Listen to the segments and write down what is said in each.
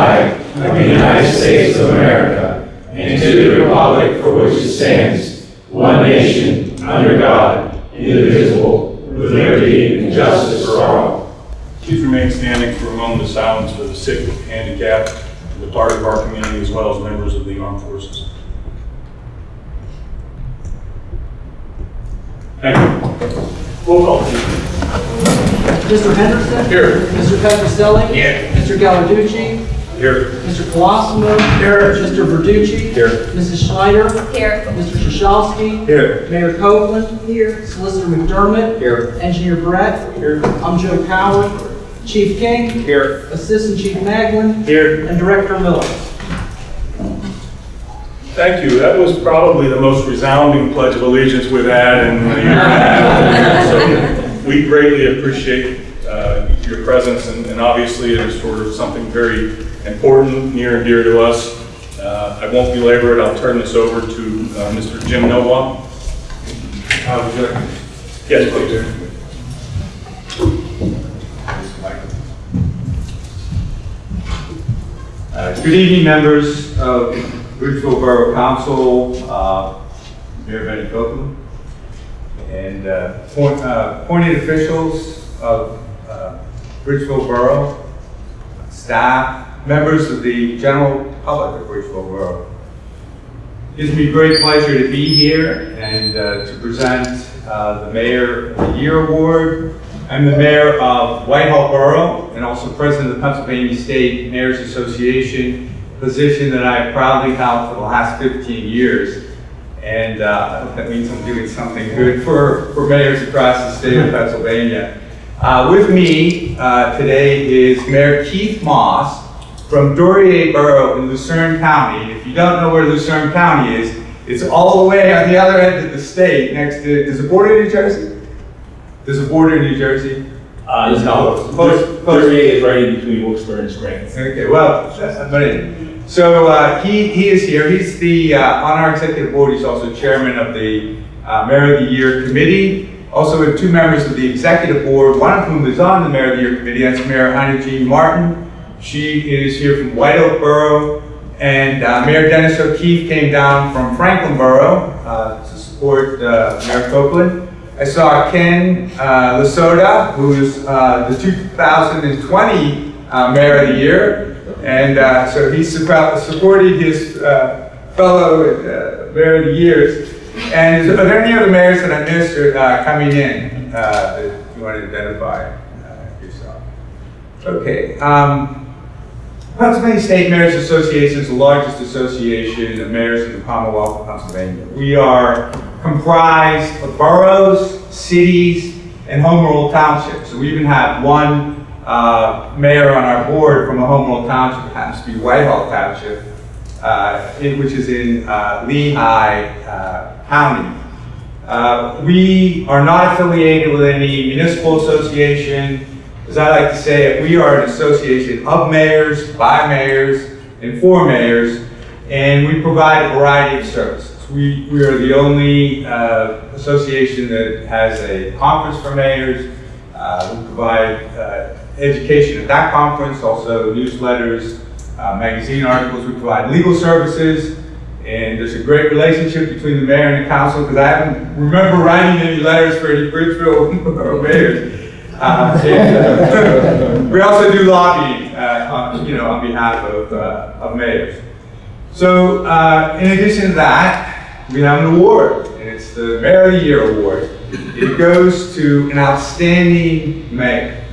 flag of the United States of America and to the republic for which it stands, one nation, under God, indivisible, with liberty and justice for all. Please remain standing for a moment of silence for the sick, handicapped, and the part of our community, as well as members of the armed forces. Thank you. Roll call, please. Mr. Henderson? Here. Mr. Petroselli? Here. Mr. Gallarducci? Here. Mr. Colosimo? Here. Mr. Verducci? Here. Mrs. Schneider? Here. Mr. Shashovsky? Here. Mayor Copeland? Here. Solicitor McDermott? Here. Engineer Brett? Here. I'm Joe Coward. Chief King? Here. Assistant Chief Maglin? Here. And Director Miller. Thank you. That was probably the most resounding pledge of allegiance we've had in a year and. So we greatly appreciate uh, your presence, and and obviously it is for something very important, near and dear to us. Uh, I won't belabor it. I'll turn this over to uh, Mr. Jim Nowalk. Yes, please. Uh, Good evening, members of Bridgeville Borough Council, uh, Mayor Betty Copeland, and uh, point- uh, appointed officials of uh, Bridgeville Borough, staff, members of the general public of Bridgeville Borough. It gives me great pleasure to be here and uh, to present uh, the Mayor of the Year Award. I'm the mayor of Whitehall Borough and also president of the Pennsylvania State Mayors Association, position that I proudly held for the last 15 years. And uh, I hope that means I'm doing something good for, for mayors across the state of Pennsylvania. Uh, with me uh, today is Mayor Keith Moss from Duryea Borough in Luzerne County. If you don't know where Luzerne County is, it's all the way on the other end of the state, next to, does it border New Jersey? Does it border New Jersey? Uh, no, Close- close. Thirty-eight is right in between Wilkes-Barre and Scranton. Okay, well, that's, but anyway. So, uh, he, he is here, he's the, uh, on our executive board, he's also chairman of the, uh, Mayor of the Year Committee. Also, we have two members of the executive board, one of whom is on the Mayor of the Year Committee, that's Mayor Ina Jean Marton. She is here from White Oak Borough, and, uh, Mayor Dennis O'Keefe came down from Franklin Borough, uh, to support, uh, Mayor Copeland. I saw Ken uh, Lasota, who is uh, the 2020 uh, Mayor of the Year. And uh, so he suppo- supported his fellow Mayor of the Years. And is, are there any other mayors that I missed or, coming in that you want to identify yourself? Okay. Um, Pennsylvania State Mayors Association is the largest association of mayors in the Commonwealth of Pennsylvania. We are comprised of boroughs, cities, and home rule townships. So we even have one uh, mayor on our board from a home rule township, it happens to be Whitehall Township, uh, in- which is in uh, Lehigh uh, County. Uh, We are not affiliated with any municipal association. As I like to say, we are an association of mayors, by mayors, and for mayors, and we provide a variety of services. We, we are the only uh, association that has a conference for mayors. Uh, We provide uh, education at that conference, also newsletters, uh, magazine articles. We provide legal services, and there's a great relationship between the mayor and the council, because I don't remember writing any letters for any Bridgeville mayors. Uh, We also do lobbying, uh, on, you know, on behalf of, uh, of mayors. So, uh, in addition to that, we have an award, and it's the Mayor of the Year Award. It goes to an outstanding mayor.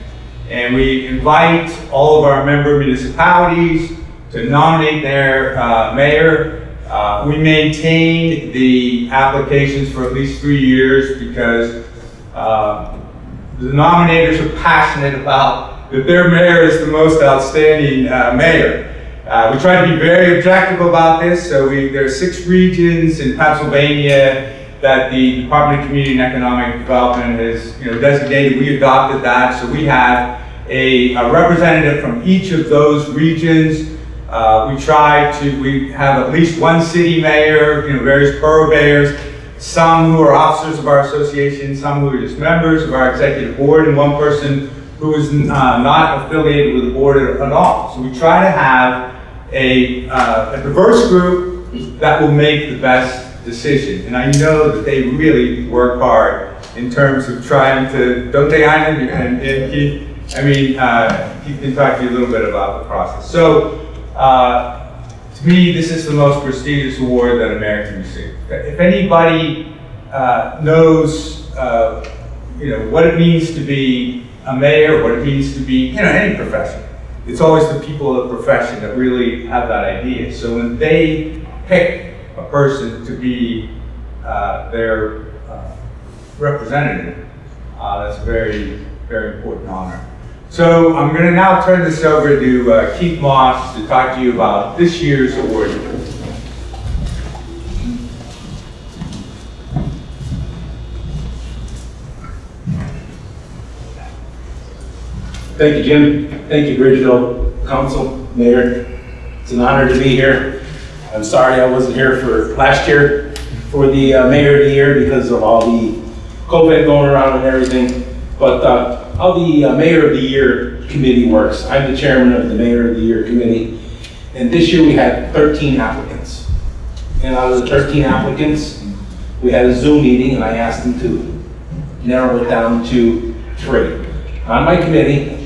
And we invite all of our member municipalities to nominate their uh, mayor. Uh, We maintain the applications for at least three years because uh, the nominators are passionate about that their mayor is the most outstanding uh, mayor. Uh, we try to be very objective about this, so we, there are six regions in Pennsylvania that the Department of Community and Economic Development has, you know, designated. We adopted that, so we have a, a representative from each of those regions. Uh, we try to, we have at least one city mayor, you know, various borough mayors, some who are officers of our association, some who are just members of our executive board, and one person who is uh, not affiliated with the board at all. So we try to have a, uh, a diverse group that will make the best decision. And I know that they really work hard in terms of trying to, don't they, Ina? And, and Keith, I mean, uh, Keith can talk to you a little bit about the process. So, uh, to me, this is the most prestigious award that America can If anybody uh, knows, uh, you know, what it means to be a mayor, what it means to be, you know, any profession, it's always the people of the profession that really have that idea. So when they pick a person to be uh, their uh, representative, uh, that's a very, very important honor. So I'm going to now turn this over to uh, Keith Moss to talk to you about this year's award. Thank you, Jim. Thank you, Bridgeville Council, Mayor. It's an honor to be here. I'm sorry I wasn't here for last year for the uh, Mayor of the Year because of all the COVID going around and everything. But uh, how the uh, Mayor of the Year committee works, I'm the chairman of the Mayor of the Year committee. And this year we had 13 applicants. And out of the 13 applicants, we had a Zoom meeting and I asked them to narrow it down to three. On my committee,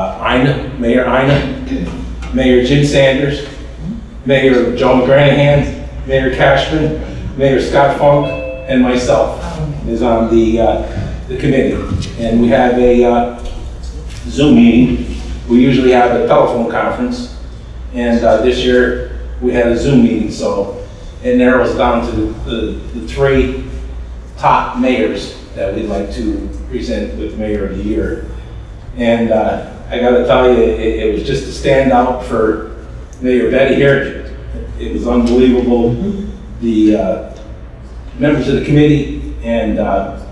uh, Ina, Mayor Ina, Mayor Jim Sanders, Mayor Joe McGranahan, Mayor Cashman, Mayor Scott Funk, and myself is on the, uh, the committee. And we have a uh, Zoom meeting. We usually have a telephone conference. And uh, this year, we had a Zoom meeting, so it narrows down to the, the three top mayors that we'd like to present with Mayor of the Year. And uh, I gotta tell you, it, it was just a standout for Mayor Betty here. It was unbelievable. The uh, members of the committee and uh,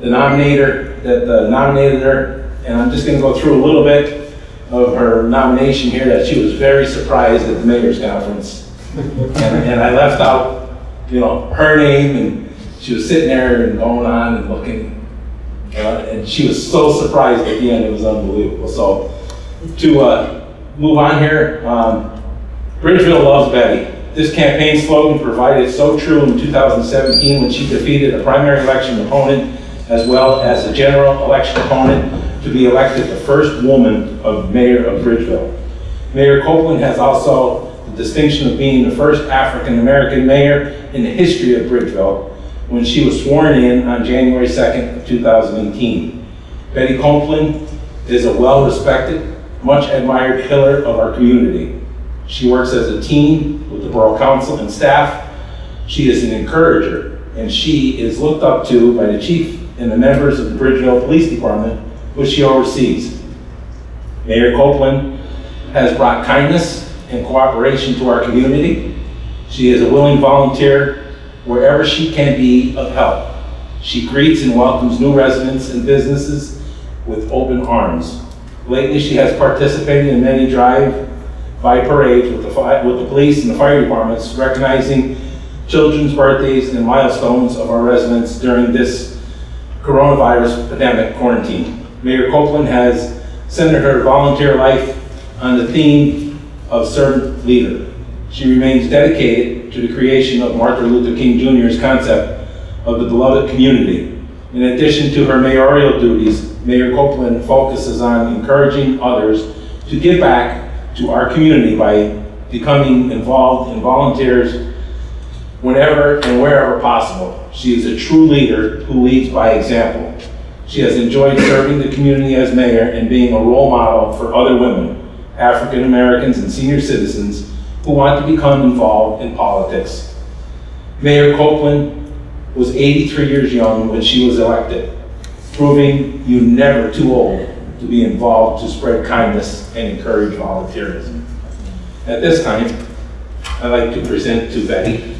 the nominator that nominated her, and I'm just gonna go through a little bit of her nomination here, that she was very surprised at the mayor's conference. And, and I left out, you know, her name, and she was sitting there and going on and looking, uh, and she was so surprised at the end, it was unbelievable. So, to uh, move on here, um, Bridgeville loves Betty. This campaign slogan provided so true in 2017 when she defeated a primary election opponent as well as a general election opponent to be elected the first woman of mayor of Bridgeville. Mayor Copeland has also the distinction of being the first African-American mayor in the history of Bridgeville when she was sworn in on January 2nd of 2018. Betty Copeland is a well-respected, much admired pillar of our community. She works as a team with the Borough Council and staff. She is an encourager, and she is looked up to by the chief and the members of the Bridgeville Police Department, which she oversees. Mayor Copeland has brought kindness and cooperation to our community. She is a willing volunteer wherever she can be of help. She greets and welcomes new residents and businesses with open arms. Lately, she has participated in many drive-by parades with the, with the police and the fire departments, recognizing children's birthdays and milestones of our residents during this coronavirus pandemic quarantine. Mayor Copeland has centered her volunteer life on the theme of servant leader. She remains dedicated to the creation of Martin Luther King Jr.'s concept of the beloved community. In addition to her mayoral duties, Mayor Copeland focuses on encouraging others to give back to our community by becoming involved in volunteers whenever and wherever possible. She is a true leader who leads by example. She has enjoyed serving the community as mayor and being a role model for other women, African Americans, and senior citizens who want to become involved in politics. Mayor Copeland was 83 years young when she was elected, proving you're never too old to be involved to spread kindness and encourage volunteerism. At this time, I'd like to present to Betty.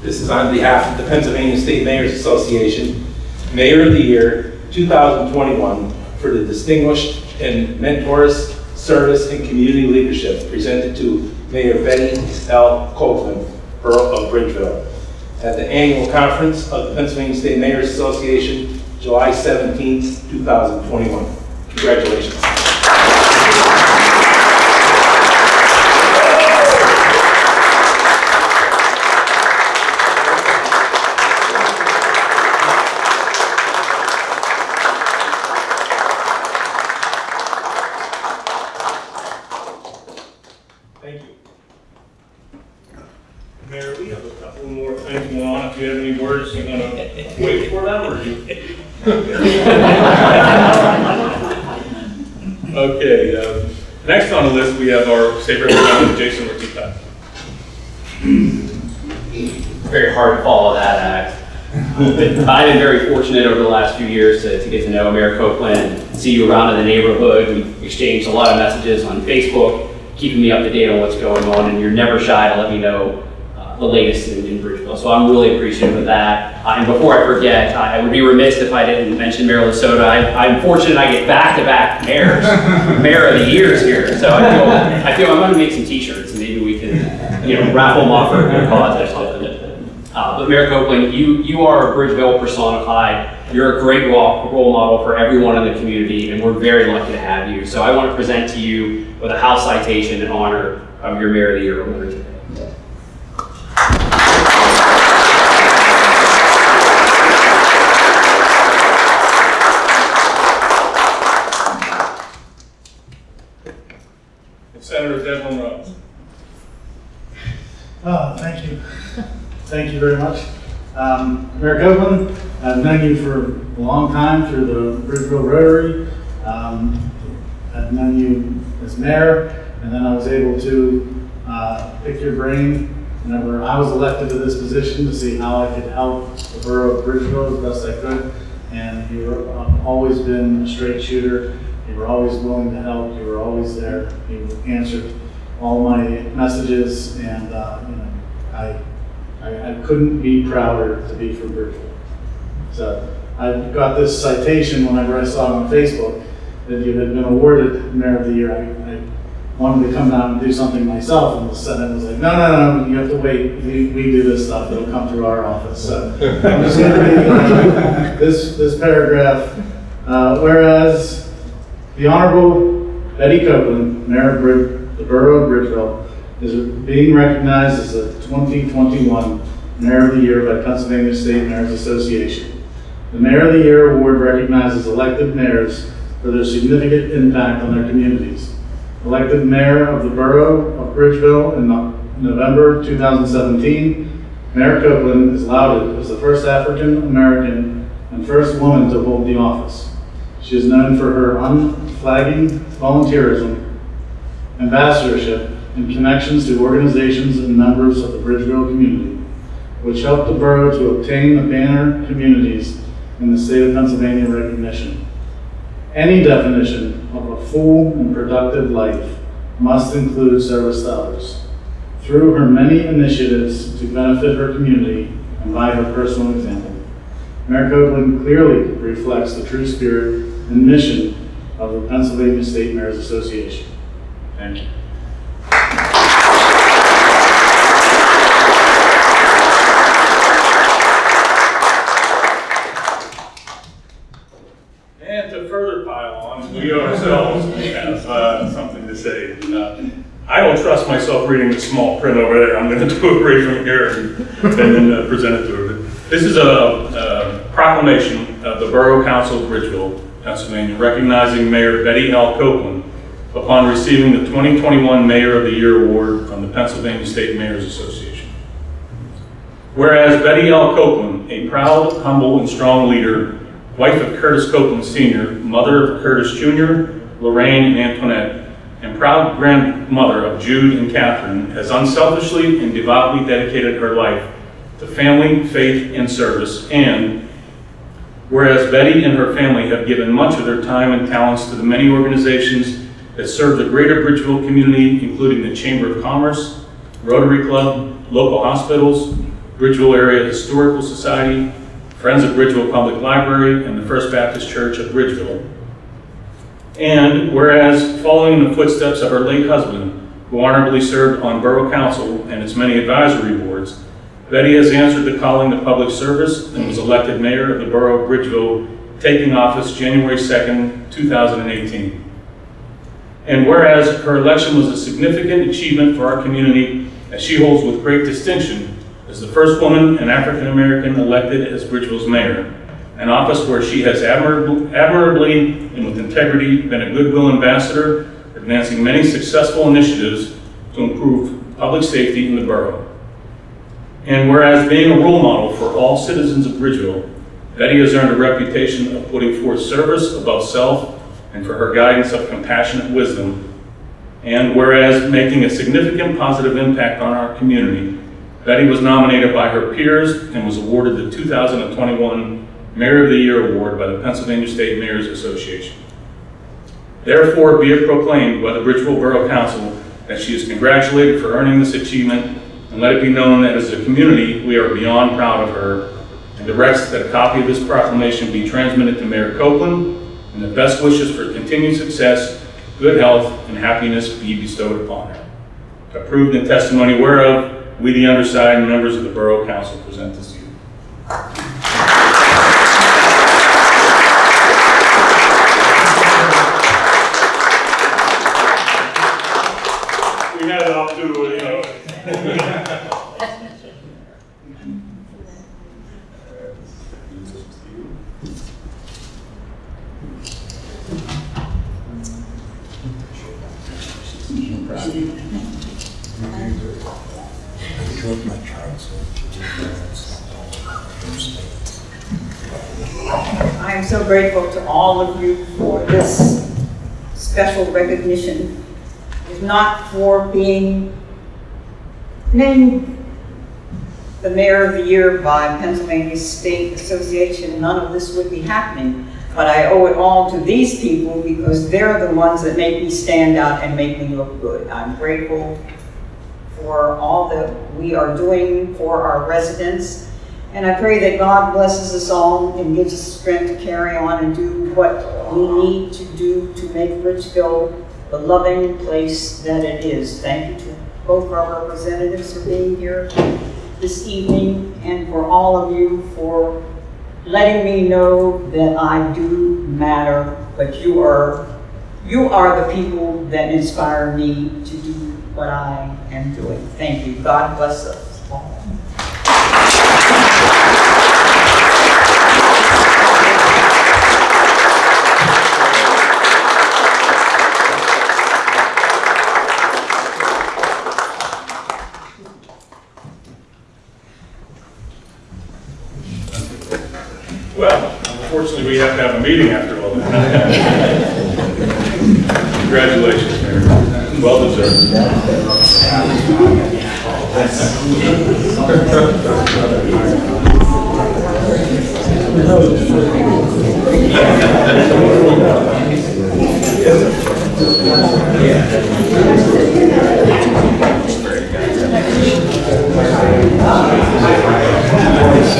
This is on behalf of the Pennsylvania State Mayors Association, Mayor of the Year 2021 for the distinguished and mentorous service and community leadership presented to Mayor Betty L. Copeland, Borough of Bridgeville, at the annual conference of the Pennsylvania State Mayors Association July 17, 2021. Congratulations. Thank you. Mayor, we have a couple more things going on. If you have any words, you want to wait for them or you? Okay, uh, next on the list, we have our state representative, Jason Ortitay. very hard to follow that act. I've been very fortunate over the last few years to, to get to know Mayor Copeland, see you around in the neighborhood. We've exchanged a lot of messages on Facebook, keeping me up to date on what's going on, and you're never shy to let me know uh, the latest in, in Bridgeville. So I'm really appreciative of that. Uh, and before I forget, I, I would be remiss if I didn't mention Mayor Lasota. I, I'm fortunate I get back-to-back mayors, Mayor of the Years here. So I feel, I feel I'm going to make some T-shirts, and maybe we can, you know, raffle them off for a good cause or something. But Mayor Copeland, you, you are a Bridgeville personified. You're a great role, role model for everyone in the community, and we're very lucky to have you. So I want to present to you with a house citation in honor of your Mayor of the Year award today. Senator Devlin Rose. Oh, thank you. Thank you very much. Um, Mayor Copeland, I've known you for a long time through the Bridgeville Rotary. Um, I've known you as mayor, and then I was able to uh, pick your brain whenever I was elected to this position to see how I could help the borough of Bridgeville as best I could. And you've always been a straight shooter. You were always willing to help. You were always there. You answered all my messages, and uh, you know, I, I, I couldn't be prouder to be from Bridgeville. So I got this citation whenever I saw it on Facebook that you had been awarded Mayor of the Year. I, I wanted to come down and do something myself, and the Senate was like, no, no, no, you have to wait. We, we do this stuff. It'll come through our office. So I'm just going to read this this paragraph. Uh, whereas the Honorable Betty Copeland, Mayor of Brid- the Borough of Bridgeville, is being recognized as the 2021 Mayor of the Year by Pennsylvania State Mayors Association. The Mayor of the Year award recognizes elected mayors for their significant impact on their communities. Elected Mayor of the Borough of Bridgeville in November 2017, Mayor Copeland is lauded as the first African-American and first woman to hold the office. She is known for her unflagging volunteerism, ambassadorship, and connections to organizations and members of the Bridgeville community, which helped the borough to obtain the banner communities in the state of Pennsylvania recognition. Any definition of a full and productive life must include service to others. Through her many initiatives to benefit her community and by her personal example, Mayor Copeland clearly reflects the true spirit and mission of the Pennsylvania State Mayors Association. Thank you. And to further pile on, we ourselves have uh, something to say. Uh, I don't trust reading the small print over there. I'm going to do it right from here and and then uh, present it to her. This is a a proclamation of the Borough Council of Bridgeville, Pennsylvania, recognizing Mayor Betty L. Copeland upon receiving the 2021 Mayor of the Year Award from the Pennsylvania State Mayors Association. Whereas Betty L. Copeland, a proud, humble, and strong leader, wife of Curtis Copeland Sr., mother of Curtis Jr., Lorraine and Antoinette, and proud grandmother of Jude and Catherine, has unselfishly and devoutly dedicated her life to family, faith, and service, and whereas Betty and her family have given much of their time and talents to the many organizations that serve the greater Bridgeville community, including the Chamber of Commerce, Rotary Club, local hospitals, Bridgeville Area Historical Society, Friends of Bridgeville Public Library, and the First Baptist Church of Bridgeville. And whereas, following in the footsteps of her late husband, who honorably served on Borough Council and its many advisory boards, Betty has answered the calling to public service and was elected mayor of the Borough of Bridgeville taking office January 2nd, 2018. And whereas her election was a significant achievement for our community, as she holds with great distinction as the first woman and African American elected as Bridgeville's mayor, an office where she has admirab- admirably and with integrity been a goodwill ambassador, advancing many successful initiatives to improve public safety in the borough. And whereas being a role model for all citizens of Bridgeville, Betty has earned a reputation of putting forth service above self and for her guidance of compassionate wisdom. And whereas making a significant positive impact on our community, Betty was nominated by her peers and was awarded the 2021 Mayor of the Year Award by the Pennsylvania State Mayors Association. Therefore, be it proclaimed by the Bridgeville Borough Council that she is congratulated for earning this achievement, and let it be known that as a community, we are beyond proud of her, and directs that a copy of this proclamation be transmitted to Mayor Copeland, and the best wishes for continued success, good health, and happiness be bestowed upon her. Approved in testimony whereof, we, the undersigned members of the Borough Council, present this to you. We had it off to, you know. I am so grateful to all of you for this special recognition. If not for being named the Mayor of the Year by Pennsylvania State Association, none of this would be happening. But I owe it all to these people because they're the ones that make me stand out and make me look good. I'm grateful for all that we are doing for our residents. And I pray that God blesses us all and gives us strength to carry on and do what we need to do to make Bridgeville the loving place that it is. Thank you to both our representatives for being here this evening and for all of you for letting me know that I do matter, but you are, you are the people that inspire me to do what I am doing. Thank you. God bless us all. Well, unfortunately, we have to have a meeting after all that. Congratulations, Mayor. Well deserved.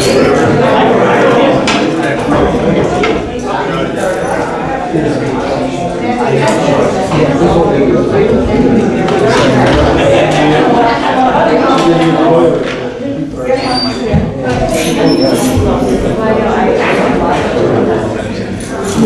Yeah,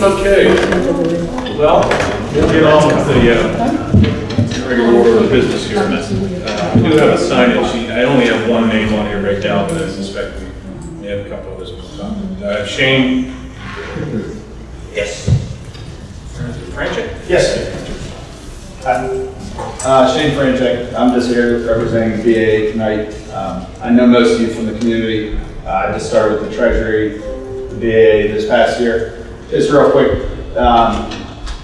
Okay. Well, we'll get on with the uh, regular order of business here. Uh, We do have a sheet. I only have one name on here right now, but I suspect we may have a couple others. Uh, Shane? Yes. Franchek? Yes. Uh, Shane Franchek, I'm just here representing BAA tonight. Um, I know most of you from the community. Uh, I just started with the Treasury, BAA this past year. Just real quick, um,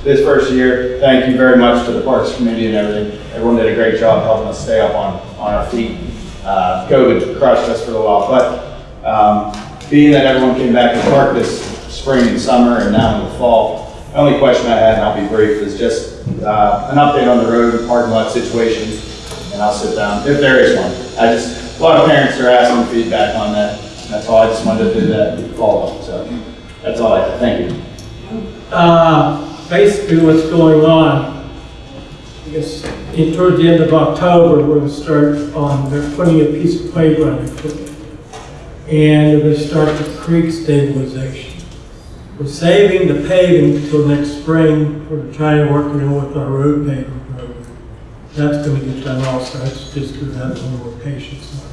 this first year, thank you very much to the Parks Committee and everything. Everyone did a great job helping us stay up on, on our feet. Uh, COVID crushed us for a while, but um, being that everyone came back to park this spring and summer and now in the fall, the only question I had, and I'll be brief, is just uh, an update on the road and parking lot situation, and I'll sit down, if there is one. I just, a lot of parents are asking feedback on that. That's all, I just wanted to do that follow-up, so that's all I have. Thank you. Uh, basically what's going on, I guess, in, towards the end of October, we're gonna start on, they're putting a piece of playground equipment. And we're gonna start the creek stabilization. We're saving the paving until next spring, we're trying to work it in with our road paving program. That's gonna get done also, that's just gonna have a little more patience.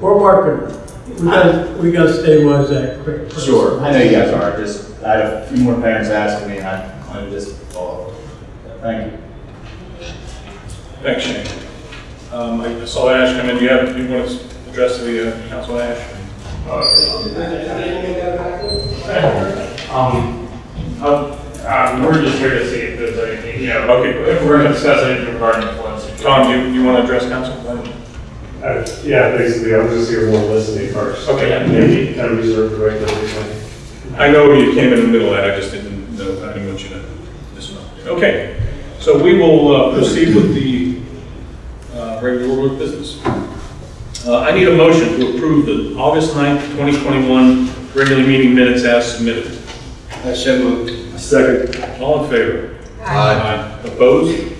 We're working. We gotta, we gotta stabilize that creek. first. Sure, I know you guys are, just, I had a few more parents asking me, and I wanted to just follow up. Thank you. Thanks, Shane. Um, I saw Ash come in. Do you have, do you want to address the uh, council, Ash? Um, uh, um, we're just here to see if there's anything, you know, Okay. if we're gonna discuss anything regarding the floods. Tom, do you, you want to address council? Uh, yeah, basically, I was just here more listening first. Okay. Maybe kind of reserve the right to listen. I know you came in the middle of that, I just didn't know, I didn't want you to disrupt. Okay, so we will uh, proceed with the uh, regular order of business. Uh, I need a motion to approve the August 9th, 2021 regular meeting minutes as submitted. Second. All in favor? Aye. Opposed?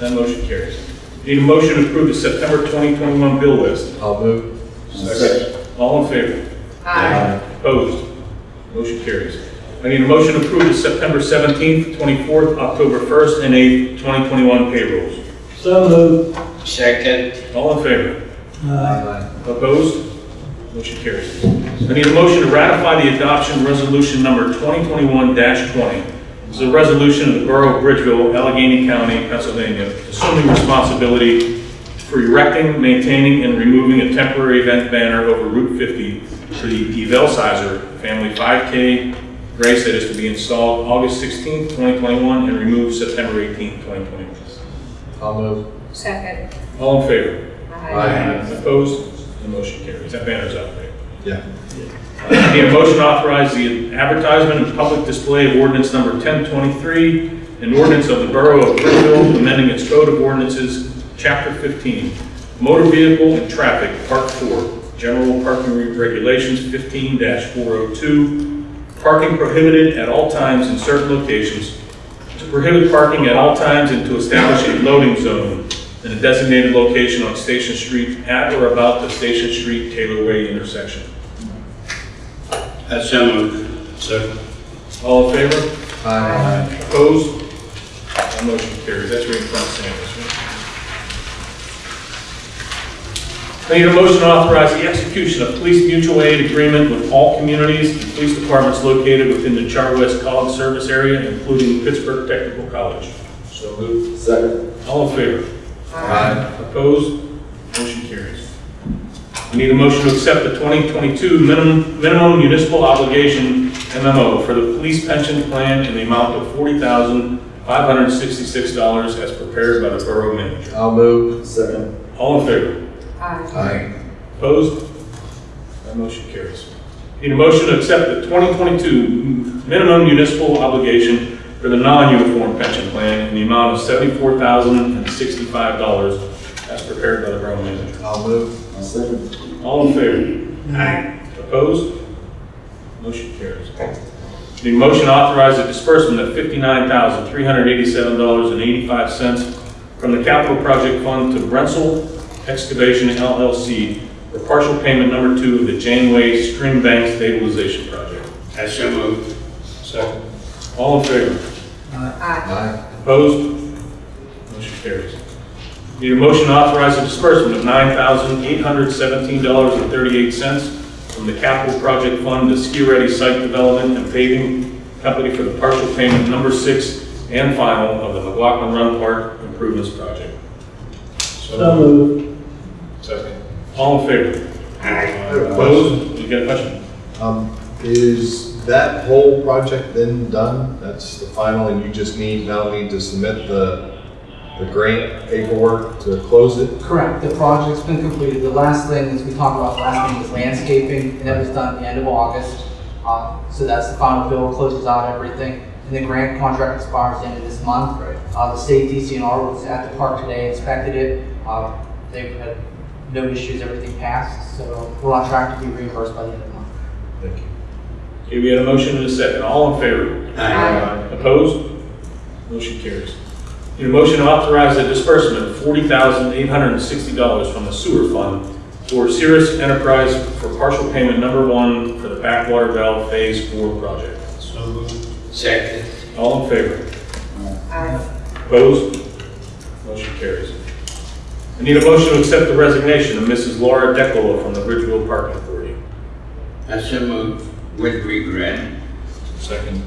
That motion carries. Need a motion to approve the September 2021 bill list. I'll move. Second. All in favor? Aye. Opposed? Motion carries. I need a motion to approve the September 17th, 24th, October 1st, and 8th, 2021 payrolls. So moved. All in favor? Uh, Opposed? Motion carries. I need a motion to ratify the adoption resolution number 2021-20. This is a resolution of the Borough of Bridgeville, Allegheny County, Pennsylvania, assuming responsibility for erecting, maintaining, and removing a temporary event banner over Route 50 for the Evel Sizer Family 5K race that is to be installed August 16, 2021, and removed September 18, 2021. I'll move. Second. All in favor? Aye. Opposed? The motion carries. That banner's up, there. Yeah. I Uh, Need a motion to authorize the advertisement and public display of ordinance number 1023, an ordinance of the Borough of Bridgeville amending its code of ordinances, chapter 15, motor vehicle and traffic, part 4, general parking regulations 15-402, parking prohibited at all times in certain locations, to prohibit parking at all times and to establish a loading zone in a designated location on Station Street at or about the Station Street Taylor Way intersection. That's so moved. Second. All in favor? Aye. Opposed? That motion carries. That's right in front of Sanders, right? I need a motion to authorize the execution of police mutual aid agreement with all communities and police departments located within the Char West College service area, including Pittsburgh Technical College. So moved. Second. All in favor? Aye. Opposed? Motion carries. I need a motion to accept the 2022 minimum minimum municipal obligation MMO for the police pension plan in the amount of $40,566 as prepared by the Borough Manager. I'll move. Second. All in favor? Aye. Aye. Opposed? That motion carries. Need a motion to accept the 2022 minimum municipal obligation for the non-uniform pension plan in the amount of $74,065 as prepared by the Borough Manager. I'll move. Second. All in favor? Aye. Opposed? Motion carries. The motion to authorize the disbursement of $59,387.85 from the capital project fund to Brensel Excavation LLC for partial payment number two of the Janeway Stream Bank Stabilization Project. I so moved. Second. All in favor? Aye. Opposed? Motion carries. Need a motion to authorize the disbursement of $9,817.38 from the capital project fund to Ski Ready Site Development and Paving Company for the partial payment number six and final of the McLaughlin Run Park Improvements Project. So moved. Second. All in favor? Aye. Opposed? You got a question? Um, is that whole project then done? That's the final and you just need, now need to submit the, the grant paperwork to close it? Correct, the project's been completed. The last thing, as we talked about last thing, was landscaping, and that was done at the end of August. Uh, So that's the final bill, closes out everything. And the grant contract expires the end of this month. Uh, The state DCNR was at the park today, inspected it. Uh, They had no issues, everything passed, so we're on track to be reimbursed by the end of the month. Thank you. Okay, we had a motion and a second. All in favor? Aye. Opposed? Motion carries. Need a motion to authorize the disbursement of $40,860 from the sewer fund for Cirrus Enterprise for partial payment number one for the backwater valve Phase Four project. So moved. Second. All in favor? Opposed? Motion carries. I need a motion to accept the resignation of Mrs. Laura Decolo from the Bridgeville Parking Authority. I so moved with regret. Second.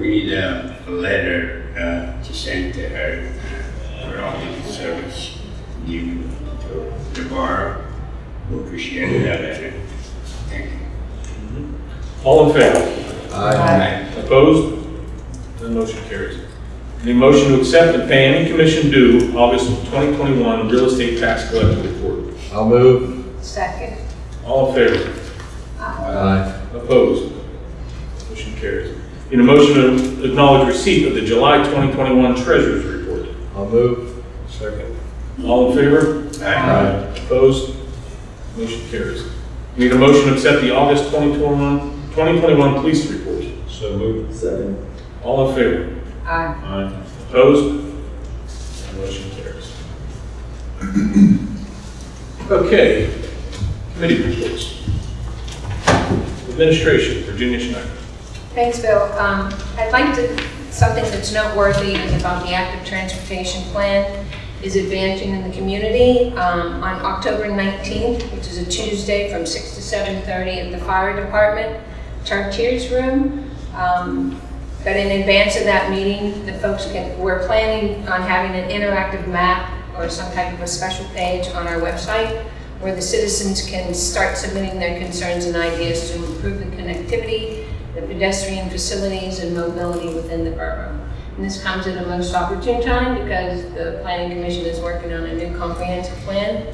We need uh, a letter uh, to send to her uh, for all the service you to the bar. We appreciate that letter. Thank you. All in favor? Aye. Opposed? None motion carries. The motion to accept and pay any commission due August 2021 real estate tax collector report. I'll move. Second. All in favor? Aye. Opposed? Motion carries. Need a motion to acknowledge receipt of the July 2021 treasurer's report. I'll move. Second. All in favor? Aye. Opposed? Motion carries. Need a motion to accept the August 2021 2021 police report. So moved. Second. All in favor? Aye. Aye. Opposed? Motion carries. Okay, committee reports. Administration, Virginia Schneider. Thanks, Bill. Um, I'd like to, something that's noteworthy is about the active transportation plan is advancing in the community. Um, on October 19th, which is a Tuesday from 6 to 7:30 at the fire department, Chartiers Room. Um, But in advance of that meeting, the folks can, we're planning on having an interactive map or some type of a special page on our website where the citizens can start submitting their concerns and ideas to improve the connectivity, the pedestrian facilities, and mobility within the borough. And this comes at a most opportune time because the planning commission is working on a new comprehensive plan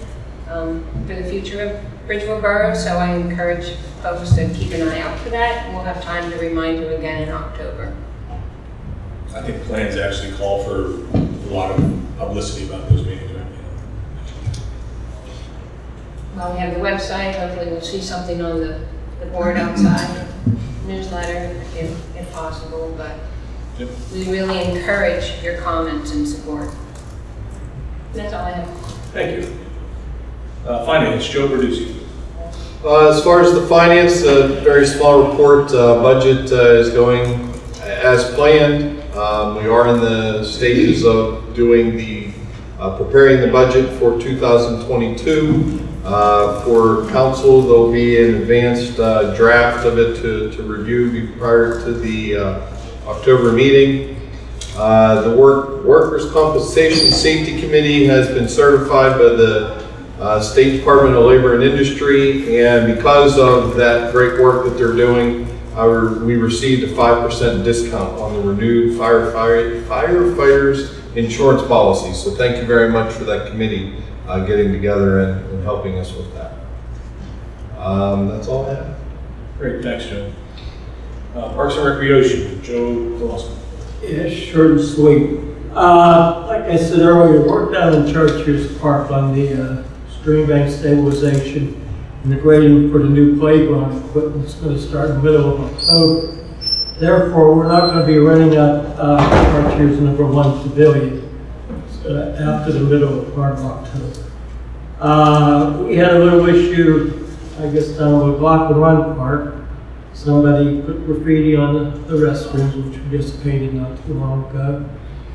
um, for the future of Bridgeville Borough, so I encourage folks to keep an eye out for that, and we'll have time to remind you again in October. I think plans actually call for a lot of publicity about those meetings, right? Well, we have the website, hopefully we'll see something on the, the board outside, newsletter, if, if possible, but Yep. we really encourage your comments and support. That's all I have. Thank you. Uh, Finance, Joe Verducci. Uh, As far as the finance, a very small report, uh, budget uh, is going as planned. Um, We are in the stages of doing the, uh, preparing the budget for 2022. Uh, For council, there'll be an advanced uh, draft of it to to review prior to the uh, October meeting. Uh, The work Workers' Compensation Safety Committee has been certified by the State Department of Labor and Industry, and because of that great work that they're doing, we received a five percent discount on the renewed firefighter, firefighters insurance policy. So thank you very much for that committee, uh, getting together and, and helping us with that. Um, that's all I have. Great, thanks, Joe. Uh, Parks and Recreation, Joe Dawson. Yeah, short and sweet. Uh, like I said earlier, work down in Church's Park on the, uh, stream bank stabilization and the grading for the new playground equipment is gonna start in the middle of October. Therefore, we're not gonna be renting out, uh, Archer's number one pavilion, after the middle of part of October. Uh, we had a little issue, I guess, down Block and Run Park. Somebody put graffiti on the, restrooms, which we just painted not too long ago.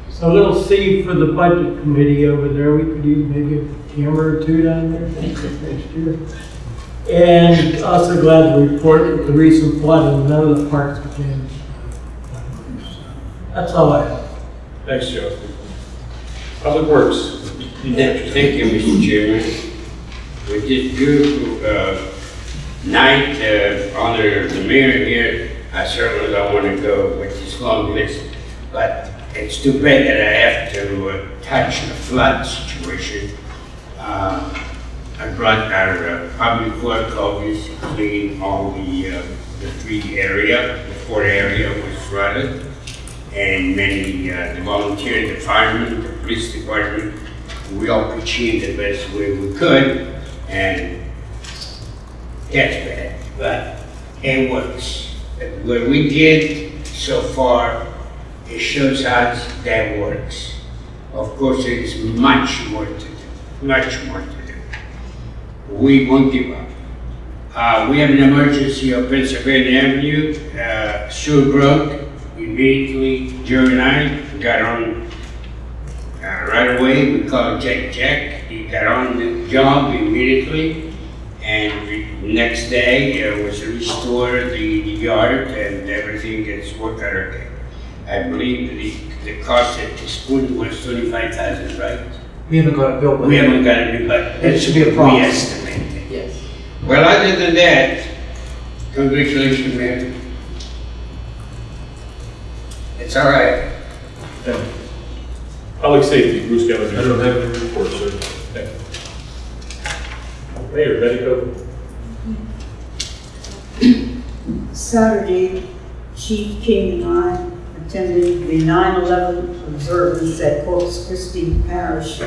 So a little seed for the budget committee over there, we could use maybe a camera or two down there next year. And also glad to report that the recent flooding, none of the parks were. That's all I have. Thanks, Joe. Public Works. Thank you, Mr. Chairman. With this beautiful uh, night uh, under the mayor here, I certainly don't want to go with this long list, but it's too bad that I have to uh, touch the flood situation. Uh, I brought our uh, public work to clean all the, uh, the three area, the four area was flooded. And many, uh, the volunteers, the firemen, the police department, we all pitched in the best way we could, and that's bad, but it works. What we did so far, it shows us that works. Of course, there is much more to do, much more to do. We won't give up. Uh, we have an emergency on Pennsylvania Avenue, uh, sewer immediately, Joe and I got on uh, right away, we called Jack Jack, he got on the job immediately, and the next day, it was restored the, the yard and everything gets worked out okay. I believe the, the cost at this point was twenty-five thousand, right? We haven't got a bill, but. We haven't got it, but. It should be a problem. We problem. estimate it. Yes. Well, other than that, congratulations, man. It's all right. Public Safety, Bruce Gallagher. I don't have any report, sir. Thank you. Mayor, Betty Copeland. Saturday, Chief King and I attended the 9/11 observance at Corpus Christi Parish.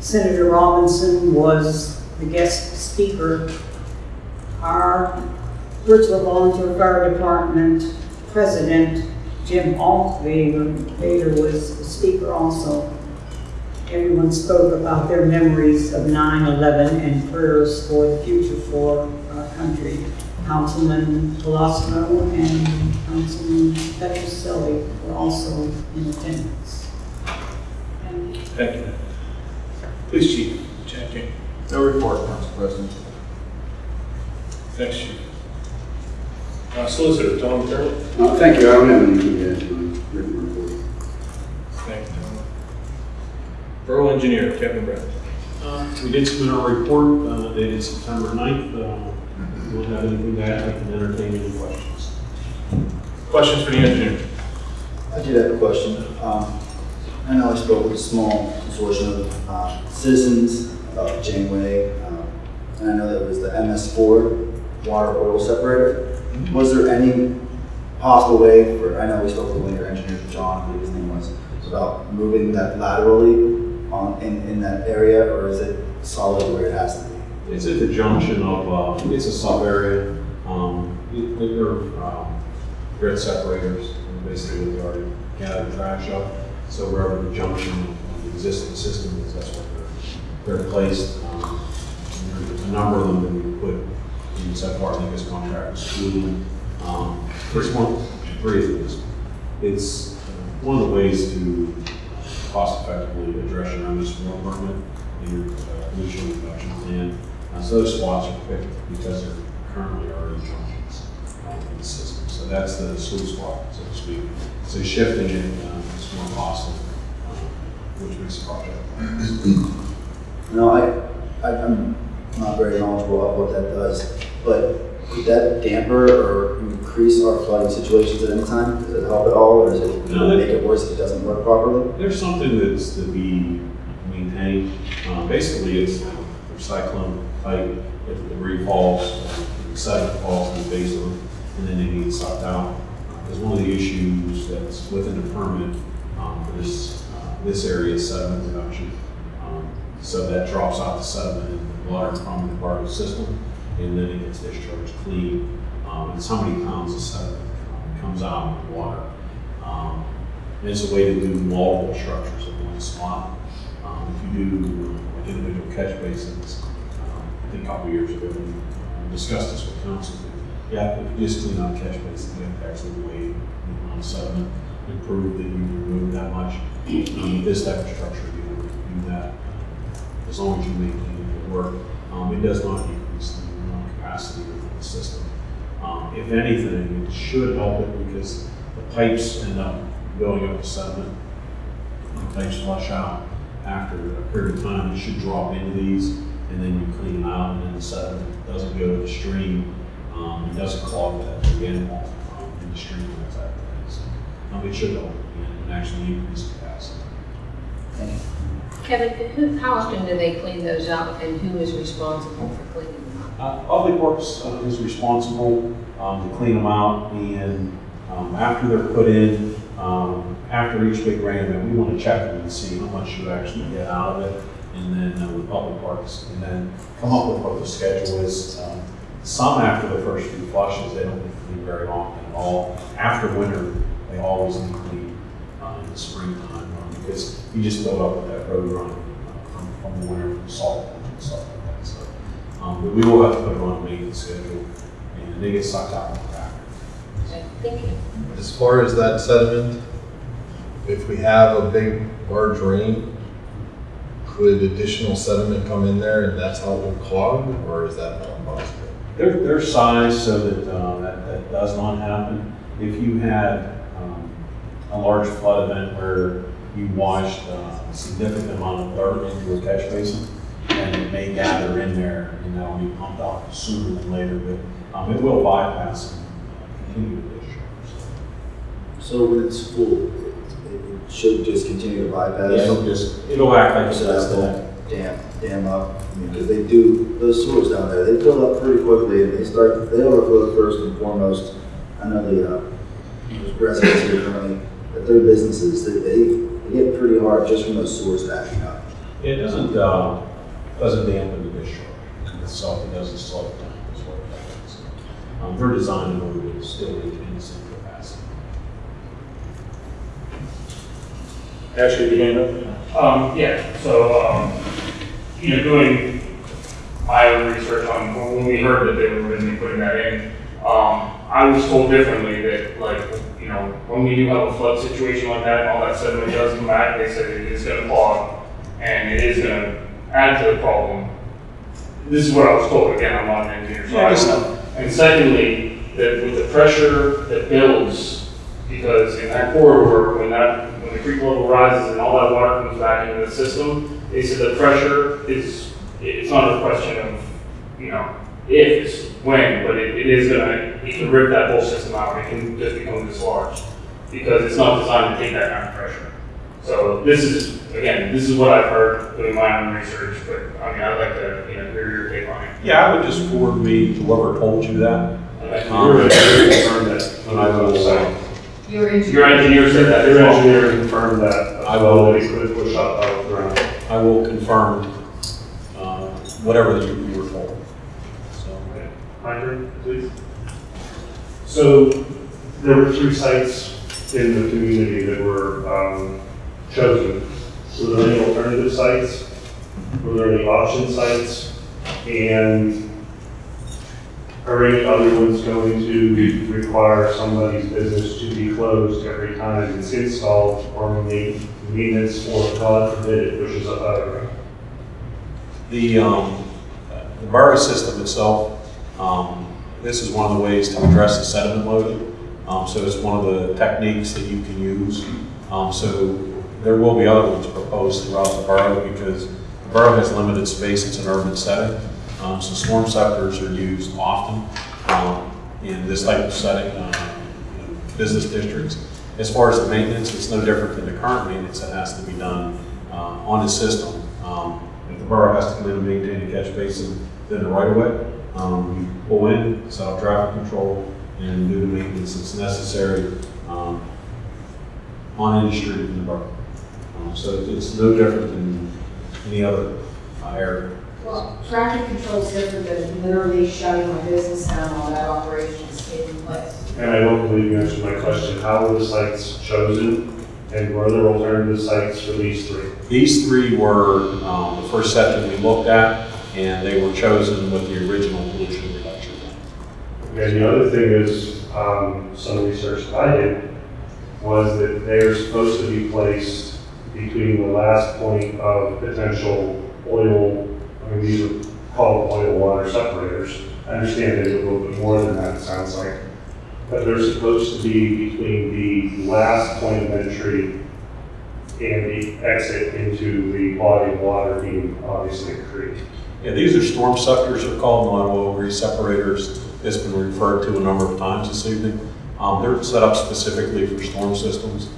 Senator Robinson was the guest speaker. Our Bridgeville Volunteer Fire Department President, Jim Altvader, Vader was the speaker also. Everyone spoke about their memories of 9/11 and prayers for the future for our country. Councilman Colosimo and Councilman Petroselli were also in attendance. And Thank you. Police Chief, Jack King. No report, Council President. Thanks, Chief. Uh, Solicitor, Tom Turner. Uh, Thank you, I don't have anything to add to my written report. Thank you, Tom. Borough Engineer, Kevin Brown. Uh, We did submit our report uh, dated September 9th. Uh, If you don't have anything to add, I can entertain any questions. Questions for the engineer? I did have a question. Um, I know I spoke with a small consortium of uh, citizens about Janeway, um, and I know that it was the MS4 water oil separator. Was there any possible way for, I know we spoke with one of your engineers, John, I believe his name was, about moving that laterally on, in, in that area, or is it solid where it has to be? It's at the junction of, uh, it's a sub-area, um, it- they're, um, grit separators, basically we already gathered trash up. So wherever the junction of the existing system is, that's where they're, they're placed. Um, a number of them that we put in so far, I think this contract was two. Um, first one, three these. It's uh, one of the ways to cost effectively address your own storm permit and your uh, pollution reduction plan. Uh, So those spots are picked because they're currently already junctions uh, in the system. So that's the sweet spot, so to speak. So shifting it, uh, is more costly, uh, which makes the project. No, I, I, I'm not very knowledgeable about what that does, but could that damper or increase our flooding situations at any time? Does it help at all, or does it No, that- make it worse if it doesn't work properly? There's something that's to be maintained. Um, basically, it's a cyclone pipe, if the debris falls, uh, sediment falls in the basement, and then they need sucked out. Because one of the issues that's within the permit, um, for this, uh, this area is sediment reduction. Um, So that drops out the sediment the water from the Barlow system, and then it gets discharged clean. Um, it's how many pounds of sediment comes out in the water. Um, and it's a way to do multiple structures in one spot. Um, if you do uh, individual catch basins, um, I think a couple years ago, we uh, discussed this with council. Yeah, if you just clean out catch basins, you have to actually weigh the amount of sediment and prove that you remove that much. Um, this type of structure, you don't do that. As long as you maintain work, um, it does not increase the amount of capacity of the system. Um, if anything, it should help it because the pipes end up going up to sediment. The pipes flush out after a period of time, it should drop into these, and then you clean them out, and then the sediment doesn't go to the stream, um, it doesn't clog that again, um, in the stream, and that type of thing. So, um, it should help, and, actually increase capacity. Kevin, who, how often do they clean those out and who is responsible for cleaning them out? Uh, Public Works uh, is responsible um, to clean them out, and um, after they're put in, um, after each big rain event, we want to check them and see how much you actually get out of it, and then uh, with Public Works, and then come up with what the schedule is. Um, Some after the first few flushes, they don't need to clean very often at all. After winter, they always need clean uh, in the springtime, um, because you just build up with that road run uh, from, from the winter, from salt and stuff like that, so. Um, but we will have to put it on a maintenance schedule, and they get sucked out in the back. Okay, Thank you. As far as that sediment, if we have a big, large rain, could additional sediment come in there and that's how it will clog, or is that not possible? They're, they're sized so that, uh, that, that does not happen. If you had, um, a large flood event where you washed uh, a significant amount of dirt into a catch basin, and it may gather in there, and that'll be pumped out sooner than later, but, um, it will bypass and uh, continue to discharge. So when it's full, it it should just continue to bypass? Yeah, it'll just, it'll act like So it's that that. dam, dam up, I mean, because they do, those sewers down there, they fill up pretty quickly, and they start, they overflow first and foremost. I know the, uh, residents here currently, that their businesses, they, they they get pretty hard just from those sewers backing up. It doesn't, uh, doesn't dampen the discharge itself, it doesn't slow it down, is what it does. Um, they're designed in order to still maintain the same capacity. Ashley, your hand up? Um, yeah, so, um, you know, doing my own research on, when we heard that they were going to be putting that in, um, I was told differently that, like, you know, when we do have a flood situation like that, and all that sediment does come back, they said it is gonna clog, and it is gonna add to the problem. This is what I was told, again, I'm not an engineer, so I don't know. And secondly, that with the pressure that builds, because in that corridor, when that, when the creek level rises and all that water comes back into the system, they said the pressure is, it's not a question of, you know, if, it's when, but it, it is gonna, it can rip that whole system out, it can just become this large. Because it's not designed to take that kind of pressure. So this is, again, this is what I've heard doing my own research, but, I mean, I'd like to, you know, hear your take on it. Yeah, I would just forward me to whoever told you that. Okay. Um, Your engineer confirmed that. And I will, Your engineer. Your engineer said that. Your engineer confirmed that, I will- well, that he could push up out of the ground. I will confirm, uh, whatever you, you were told. So, Please. So there were three sites in the community that were um, chosen. Were there any alternative sites? Were there any option sites? And are any other ones going to require somebody's business to be closed every time it's installed or ma- maintenance or God forbid it pushes up out of the um, the Burry system itself, um, this is one of the ways to address the sediment loading. Um, so it's one of the techniques that you can use. Um, so there will be other ones proposed throughout the borough because the borough has limited space, it's an urban setting. Um, so Stormceptors are used often. um, in this type of setting, uh, you know, business districts. As far as the maintenance, it's no different than the current maintenance that has to be done uh, on the system. Um, If the borough has to come in and maintain a catch basin, then the right of way, um, we pull in, set up traffic control, and do the maintenance that's necessary um, on any street in the borough. Um, So it's no different than any other uh, area. Well, traffic control is different than literally shutting a business down while that operation is taking place. And I don't believe you answered my question, how were the sites chosen? And were there alternative sites for these three? These three were um, the first set that we looked at, and they were chosen with the original pollution reduction. And the other thing is, um, some research that I did was that they're supposed to be placed between the last point of potential oil, I mean, these are called oil water separators. I understand there's a little bit more than that, it sounds like. But they're supposed to be between the last point of entry and the exit into the body of water being obviously a creek. Yeah, these are storm suckers, they're called non-oil grease separators. It's been referred to a number of times this evening. Um, They're set up specifically for storm systems,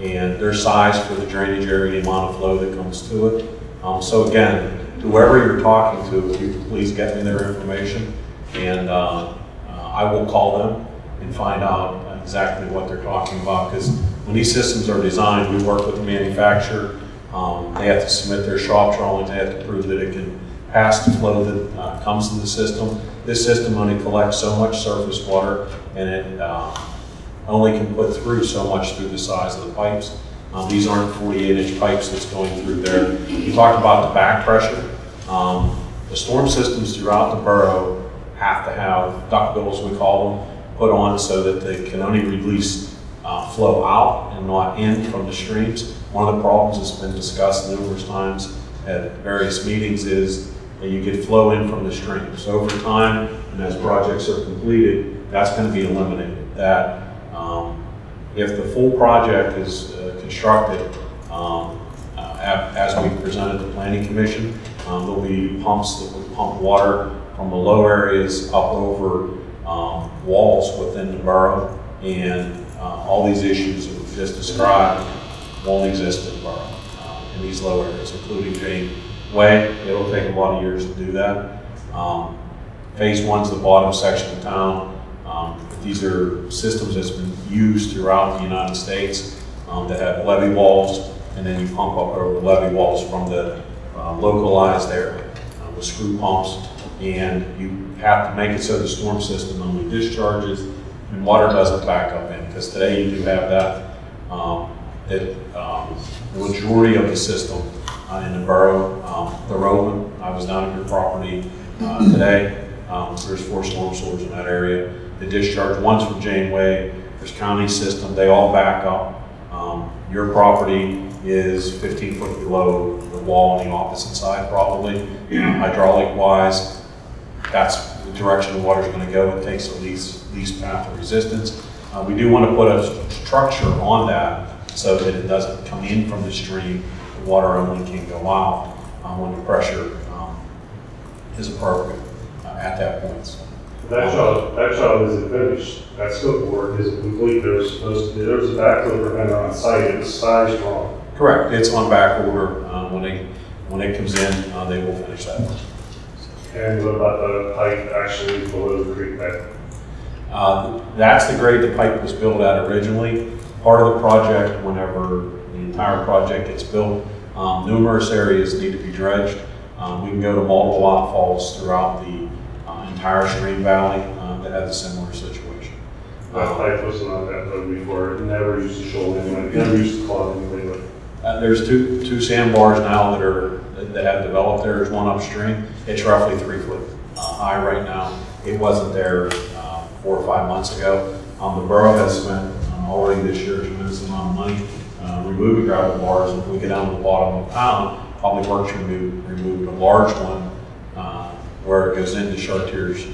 and they're sized for the drainage area, the amount of flow that comes to it. Um, So again, whoever you're talking to, if you please get me their information, and uh, uh, I will call them and find out exactly what they're talking about, because when these systems are designed, we work with the manufacturer. Um, They have to submit their shop drawings, they have to prove that it can pass the flow that uh, comes to the system. This system only collects so much surface water, and it uh, only can put through so much through the size of the pipes. Um, These aren't 48-inch pipes that's going through there. You talked about the back pressure. Um, The storm systems throughout the borough have to have duckbills, we call them, put on so that they can only release uh, flow out and not in from the streams. One of the problems that's been discussed numerous times at various meetings is that you get flow in from the streams. So over time, and as projects are completed, that's going to be eliminated. That um, if the full project is uh, constructed, um, uh, as we presented the planning commission, um, there'll be pumps that will pump water from the low areas up over um, walls within the borough, and uh, all these issues that we've just described won't exist in the borough, uh, in these low areas, including Jane Way. It'll take a lot of years to do that. Um, Phase one's the bottom section of town. Um, These are systems that's been used throughout the United States um, that have levee walls, and then you pump up over the levee walls from the uh, localized area uh, with screw pumps. And you have to make it so the storm system only discharges and water doesn't back up in, because today you do have that. um, um, the majority of the system uh, in the borough, um, the Roland, I was down at your property uh, today. Um, There's four storm sewers in that area. The discharge, one's from Janeway, there's county system, they all back up. Um, Your property is 15 foot below the wall on the opposite side probably. Hydraulic wise, that's the direction the water's gonna go. It takes the least, least path of resistance. Uh, we do want to put a structure on that so that it doesn't come in from the stream. Water only can go out uh, when the pressure um, is appropriate uh, at that point. So, That job, that job isn't finished, that scope work isn't complete, there was supposed to, there was a backflow preventer on site, it was sized wrong. Correct, it's on back order. Uh, When they, when it comes in, uh, they will finish that. And what about the pipe actually below the creek bed? Uh, That's the grade the pipe was built at originally. Part of the project, whenever the entire project gets built, um, numerous areas need to be dredged. Um, We can go to multiple outfalls throughout the uh, entire stream valley uh, that have a similar situation. That pipe was not that low before, it never used to show anyone, it never used to clog anyway, Uh, There's two, two sandbars now that are, that have developed there. There's one upstream. It's roughly three foot uh, high right now. It wasn't there uh, four or five months ago. Um, The borough has spent um, already this year a tremendous amount of money removing gravel bars. If we get down to the bottom of the town, Public Works removed, removed a large one uh, where it goes into Chartiers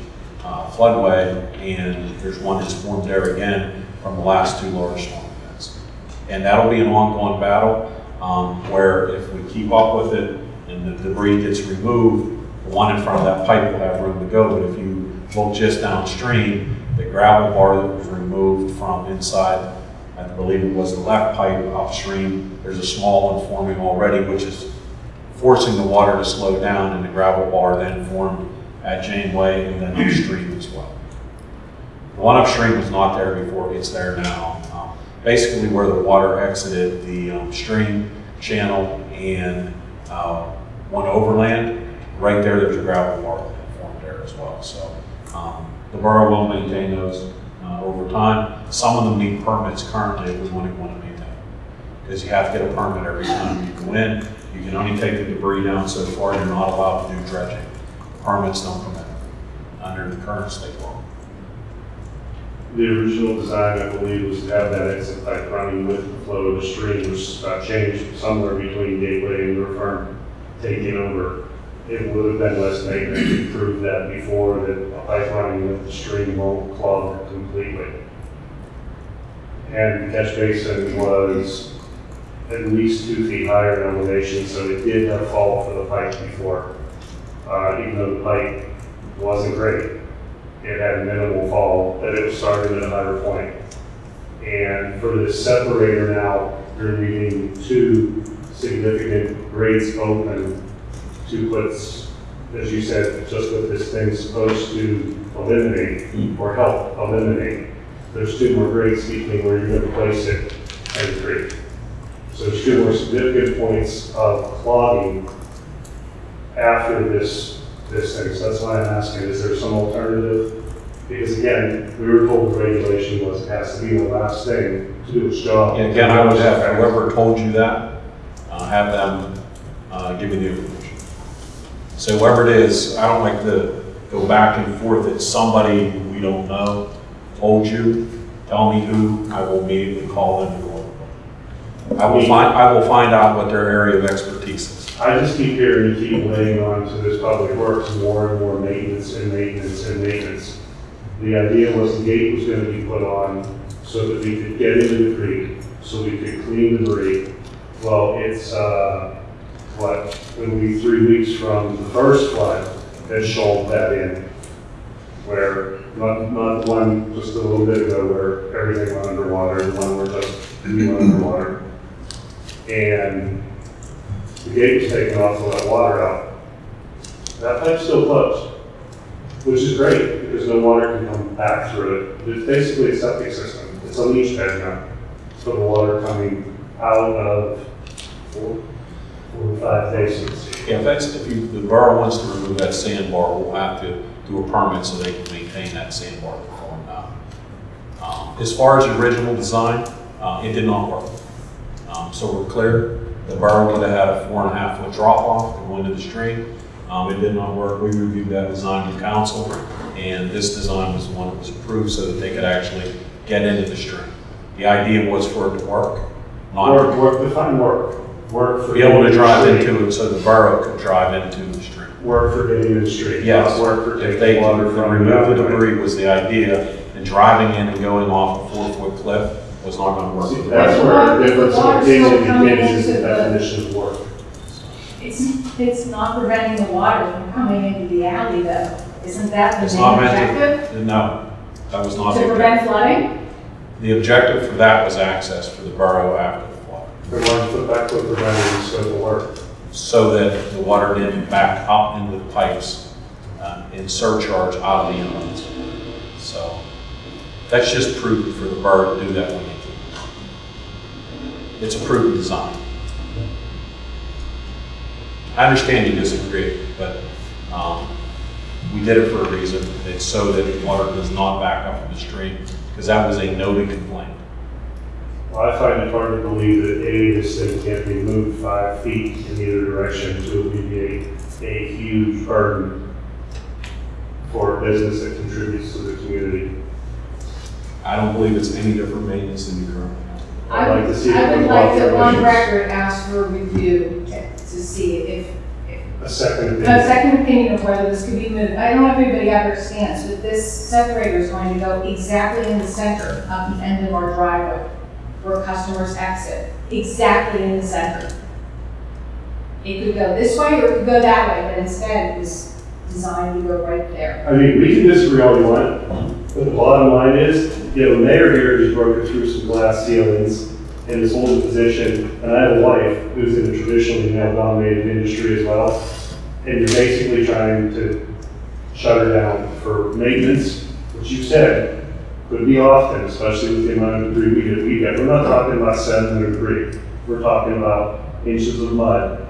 uh, floodway, and there's one that's formed there again from the last two large storm events. And that'll be an ongoing battle, um, where if we keep up with it and the debris gets removed, the one in front of that pipe will have room to go, but if you look just downstream, the gravel bar that was removed from inside, I believe it was the left pipe upstream, there's a small one forming already, which is forcing the water to slow down, and the gravel bar then formed at Janeway and then upstream as well. The one upstream was not there before, it's there now. Um, Basically where the water exited the um, stream channel and uh, one overland, right there, there's a gravel bar that formed there as well. So um, the borough will maintain those uh, over time. Some of them need permits currently if we to, want to maintain. Because you have to get a permit every time you go in. You can only take the debris down so far, you're not allowed to do dredging. Permits don't permit it under the current state law. The original design, I believe, was to have that exit pipe running with the flow of the stream, which got changed somewhere between Gateway and River firm taking over. It would have been less maintenance, we proved that before, that pipe running with the stream won't clog completely. And the catch basin was at least two feet higher in elevation, so it did have fall for the pipe before. Uh, even though the pipe wasn't great, it had minimal fall, but it was starting at a higher point. And for the separator now, you're leaving two significant grades open to put, as you said, just what this thing's supposed to eliminate or help eliminate. There's two more grades between where you're gonna place it and the creek. So there's two more significant points of clogging after this, this thing. So that's why I'm asking, is there some alternative? Because again, we were told the regulation was it has to be the last thing to do its job. And again, I would have whoever told you that, uh, have them, uh, give me the. So whoever it is, I don't like to go back and forth, it's somebody we don't know, told you, tell me who, I will immediately call them. I will find, I will find out what their area of expertise is. I just keep hearing you keep laying on to this public works more and more maintenance and maintenance and maintenance. The idea was the gate was gonna be put on so that we could get into the creek, so we could clean the debris. Well, it's, uh, what, when we, three weeks from the first flood, that shouldered that in. Where, not, not one just a little bit ago where everything went underwater, the one where just we went underwater. And the gate was taken off to let water out. That pipe's still closed, which is great, because no water can come back through it. It's basically a septic system, it's a leach bed now, for the water coming out of four, or five basins. Yeah, if that's, if you, the borough wants to remove that sandbar, we'll have to do a permit so they can maintain that sandbar before now. Um, As far as the original design, uh, it did not work. Um, so we're clear, the borough would have had a four and a half foot drop off to go into the stream. Um, it did not work, we reviewed that design with council, and this design was the one that was approved so that they could actually get into the stream. The idea was for it to work, not Work, work, define work, work for. be able to drive street. into it so the borough could drive into the street. Work for getting in the street. Yes, not Work for if they taking water could from. remove the the debris was the idea, and driving in and going off a four-foot cliff was not gonna See, work. That's where the difference of Water's still opinion begins into the the- definition of work. It's, it's not preventing the water from coming into the alley though. Isn't that the It's main not objective? to, no, that was not To the prevent objective. flooding? The objective for that was access for the borough after work? so that the water didn't back up into the pipes uh, and surcharge out of the inlets. So that's just prudent for the borough to do that when they can. It's a prudent design. I understand you disagree, but um, we did it for a reason. It's so that the water does not back up in the stream, because that was a noted complaint. Well, I find it hard to believe that A, this thing can't be moved five feet in either direction to alleviate a huge burden for a business that contributes to the community. I don't believe it's any different maintenance than you currently have. I'd like to see I it would come like to, on issues. record, ask for a review to see if, A second a opinion. second opinion of whether this could be moved. I don't know if anybody understands, but this separator is going to go exactly in the center of the end of our driveway where customers exit, exactly in the center. It could go this way or it could go that way, but instead it was designed to go right there. I mean, we can disagree all we want, but the bottom line is, you know, the mayor here just broken through some glass ceilings in his holding position, and I have a wife who's in a traditionally male-dominated industry as well, and you're basically trying to shut her down for maintenance, which you said could be often, especially with the amount of debris we get, we get. We're not talking about sediment or debris, we're talking about inches of mud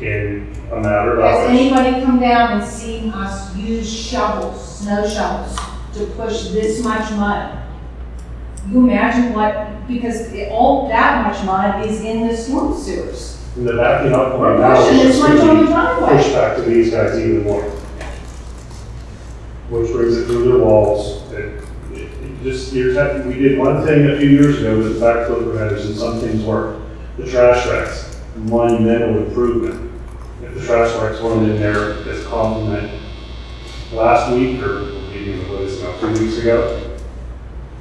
in a matter of hours. Has hours. anybody come down and seen us use shovels, snow shovels, to push this much mud? You imagine what, because it- all that much mud is in the storm sewers. And the backing up We're now pushing is this much on the going to driveway. push back to these guys even more. Which brings it through their walls. It, it just, we did one thing a few years ago with backflow preventers and some things worked. The trash racks, monumental improvement. If the trash racks weren't in there as a compliment last week or maybe it now, two weeks ago,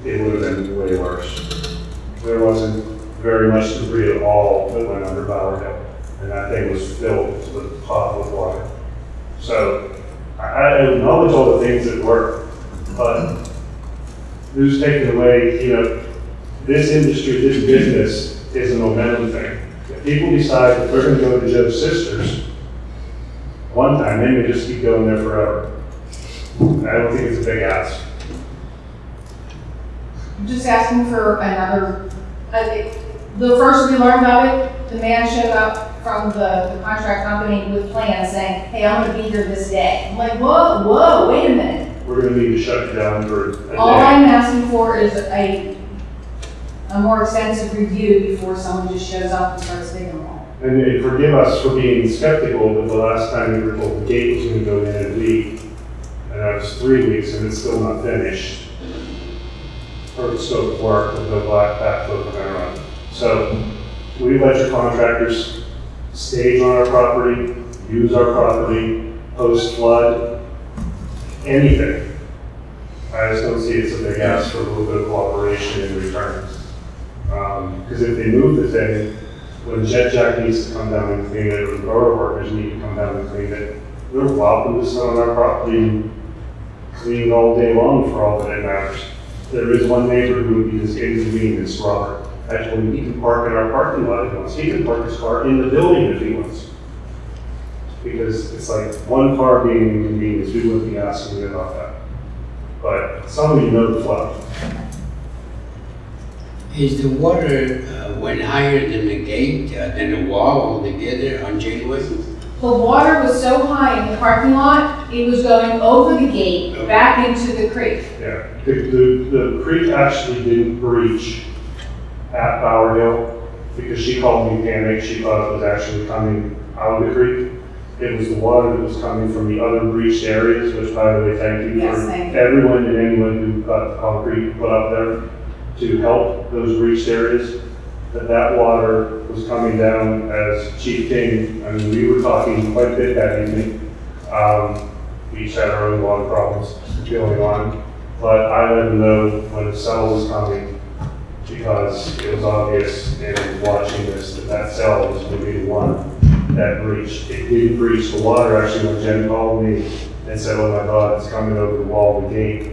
it would have been way worse. There wasn't very much debris at all that went under Bower Hill, and that thing was filled to the top with water. So I, I acknowledge all the things that work, but who's taking away, you know, this industry, this business is a momentum thing. If people decide that they're gonna go to Joe's Sisters one time, they may just keep going there forever. I don't think it's a big ask. I'm just asking for another, uh, the first we learned about it, the man showed up from the, the contract company with plans saying, hey, I'm gonna be here this day. I'm like, whoa, whoa, wait a minute. We're gonna need to shut it down for a day. All I'm asking for is a, a more extensive review before someone just shows up and starts digging a. And and forgive us for being skeptical, but the last time we were told the gate was gonna go in in a week, and that was three weeks, and it's still not finished. Or the scope of work with the black backflow preventer on. So, we let your contractors stage on our property, use our property, post flood, anything. I just don't see it's a big ask for a little bit of cooperation in return. Um, because if they move the thing, when Jet Jack needs to come down and clean it, or the road workers need to come down and clean it, they're welcome to sit on our property clean all day long for all that it matters. There is one neighbor who would be as inconvenient as Robert. Him he can park in our parking lot if he wants. He can park his car in the building if he wants. Because it's like one car being an inconvenience, we wouldn't be asking you about that. But some of you know the flow. Is the water uh, went higher than the gate, uh, than the wall altogether on Janeway? The water was so high in the parking lot, it was going over the gate, back into the creek. Yeah, the, the, the creek actually didn't breach at Bower Hill because she called me panicked. She thought it was actually coming out of the creek. It was the water that was coming from the other breached areas, which by the way, thank you Yes, for thank you. everyone and anyone who got the concrete put up there to help those breached areas. That that water was coming down as Chief King, I mean, we were talking quite a bit that evening. Um, we each had our own water problems going on. But I let them know when the cell was coming because it was obvious in watching this that that cell was going to be the one that breach. It didn't breach the water actually when Jen called me and said, oh my God, it's coming over the wall of the gate.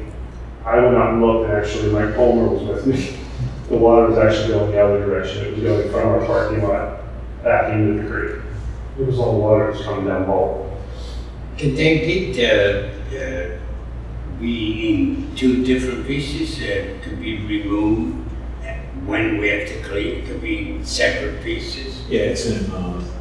I went out and looked and actually Mike Palmer was with me. The water was actually going the other direction. It was going from our parking lot back into the creek. It was all the water that was coming down Ball. Can they get, uh, uh, be in two different pieces, uh, could be removed when we have to clean, could be separate pieces? Yeah, it's in, um,